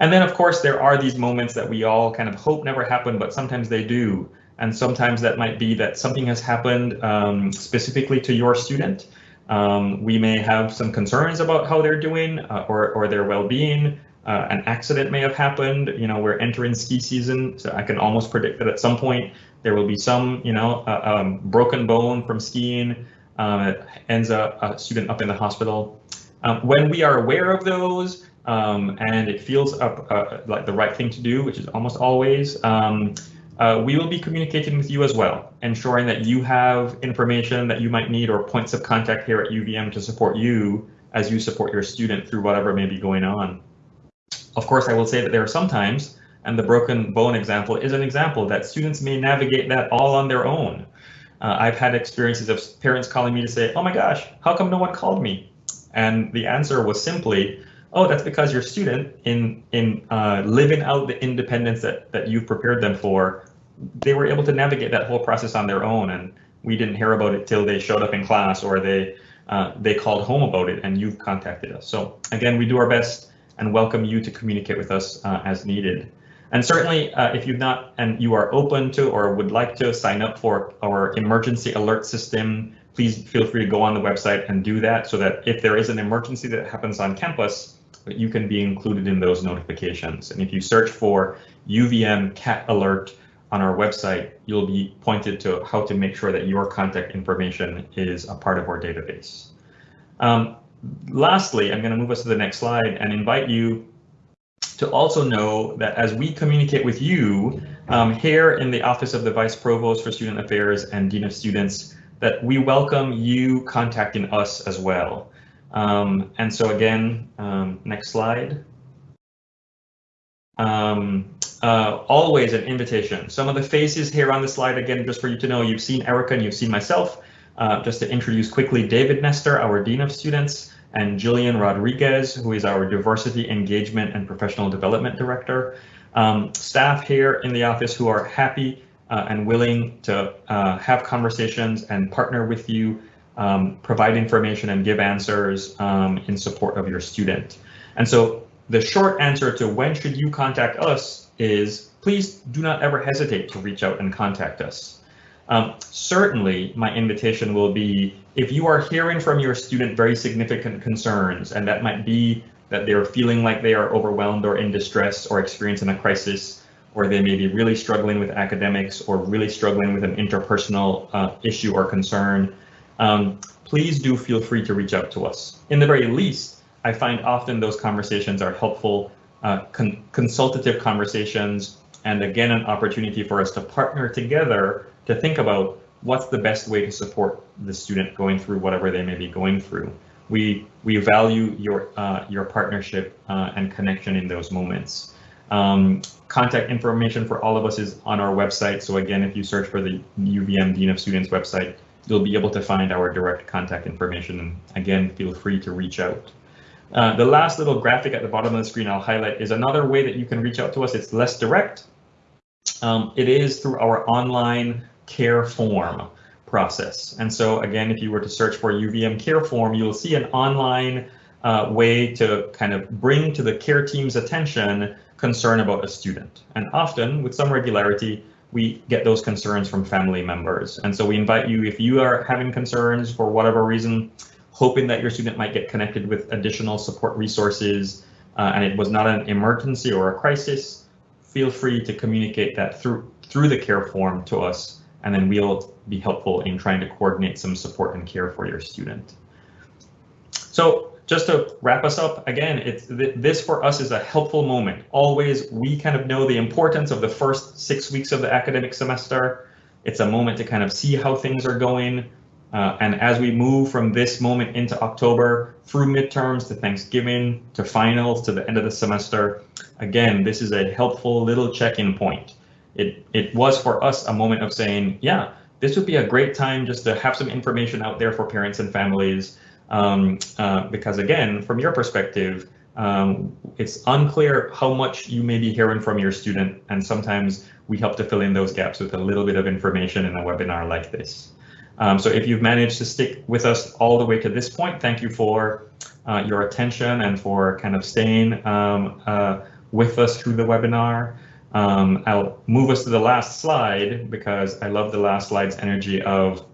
And then, of course, there are these moments that we all kind of hope never happen, but sometimes they do. And sometimes that might be that something has happened um, specifically to your student. Um, we may have some concerns about how they're doing uh, or, or their well-being. Uh, an accident may have happened. You know, we're entering ski season, so I can almost predict that at some point there will be some, you know, uh, um, broken bone from skiing. Uh, ends a, a, student up in the hospital. Um, when we are aware of those um, and it feels up uh, like the right thing to do, which is almost always, um, uh, we will be communicating with you as well, ensuring that you have information that you might need or points of contact here at UVM to support you as you support your student through whatever may be going on. Of course, I will say that there are sometimes, and the broken bone example is an example that students may navigate that all on their own. Uh, I've had experiences of parents calling me to say, oh my gosh, how come no one called me? And the answer was simply, oh, that's because your student in in uh, living out the independence that, that you've prepared them for, they were able to navigate that whole process on their own. And we didn't hear about it till they showed up in class or they uh, they called home about it and you've contacted us. So again, we do our best and welcome you to communicate with us uh, as needed. And certainly, uh, if you've not and you are open to or would like to sign up for our emergency alert system, please feel free to go on the website and do that so that if there is an emergency that happens on campus, you can be included in those notifications. And if you search for UVM CATalert on our website, you'll be pointed to how to make sure that your contact information is a part of our database. Um, lastly, I'm going to move us to the next slide and invite you to also know that as we communicate with you um, here in the Office of the Vice Provost for Student Affairs and Dean of Students, that we welcome you contacting us as well. Um, and so again, um, next slide. Um, uh, always an invitation. Some of the faces here on the slide, again, just for you to know, you've seen Erica and you've seen myself. Uh, just to introduce quickly, David Nestor, our Dean of Students, and Jillian Rodriguez, who is our Diversity Engagement and Professional Development Director. Um, staff here in the office who are happy uh, and willing to uh, have conversations and partner with you, um, provide information and give answers um, in support of your student. And so the short answer to when should you contact us is please do not ever hesitate to reach out and contact us. Um, certainly, my invitation will be if you are hearing from your student very significant concerns, and that might be that they're feeling like they are overwhelmed or in distress or experiencing a crisis, or they may be really struggling with academics or really struggling with an interpersonal uh, issue or concern, um, please do feel free to reach out to us. In the very least, I find often those conversations are helpful, uh, con consultative conversations, and again, an opportunity for us to partner together to think about what's the best way to support the student going through whatever they may be going through. We we value your uh, your partnership uh, and connection in those moments. Um, contact information for all of us is on our website. So again, if you search for the UVM Dean of Students website, you'll be able to find our direct contact information. And again, feel free to reach out. Uh, the last little graphic at the bottom of the screen I'll highlight is another way that you can reach out to us. It's less direct. Um, it is through our online care form process. And so again, if you were to search for UVM care form, you'll see an online uh, way to kind of bring to the care team's attention concern about a student. And often with some regularity, we get those concerns from family members. And so we invite you, if you are having concerns for whatever reason, hoping that your student might get connected with additional support resources, uh, and it was not an emergency or a crisis, feel free to communicate that through through the care form to us and then we'll be helpful in trying to coordinate some support and care for your student. So just to wrap us up, again, it's this for us is a helpful moment. Always, we kind of know the importance of the first six weeks of the academic semester. It's a moment to kind of see how things are going. Uh, and as we move from this moment into October, through midterms to Thanksgiving, to finals, to the end of the semester, again, this is a helpful little check-in point it it was for us a moment of saying, yeah, this would be a great time just to have some information out there for parents and families. Um, uh, because again, from your perspective, um, it's unclear how much you may be hearing from your student, and sometimes we help to fill in those gaps with a little bit of information in a webinar like this. Um, so if you've managed to stick with us all the way to this point, thank you for uh, your attention and for kind of staying um, uh, with us through the webinar. Um, I'll move us to the last slide because I love the last slide's energy of,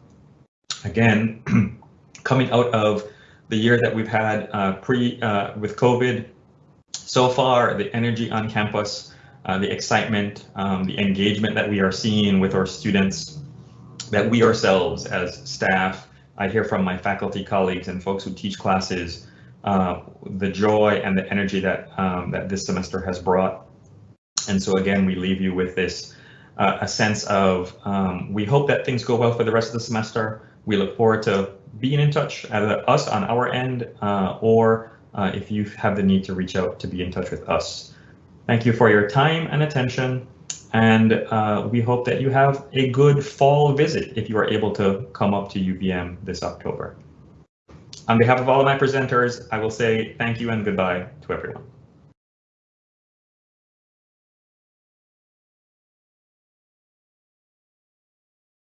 again, [clears throat] coming out of the year that we've had uh, pre uh, with COVID. So far, the energy on campus, uh, the excitement, um, the engagement that we are seeing with our students, that we ourselves as staff, I hear from my faculty colleagues and folks who teach classes, uh, the joy and the energy that um, that this semester has brought and so again, we leave you with this uh, a sense of um, we hope that things go well for the rest of the semester. We look forward to being in touch, either us on our end uh, or uh, if you have the need to reach out to be in touch with us. Thank you for your time and attention. And uh, we hope that you have a good fall visit if you are able to come up to UVM this October. On behalf of all of my presenters, I will say thank you and goodbye to everyone.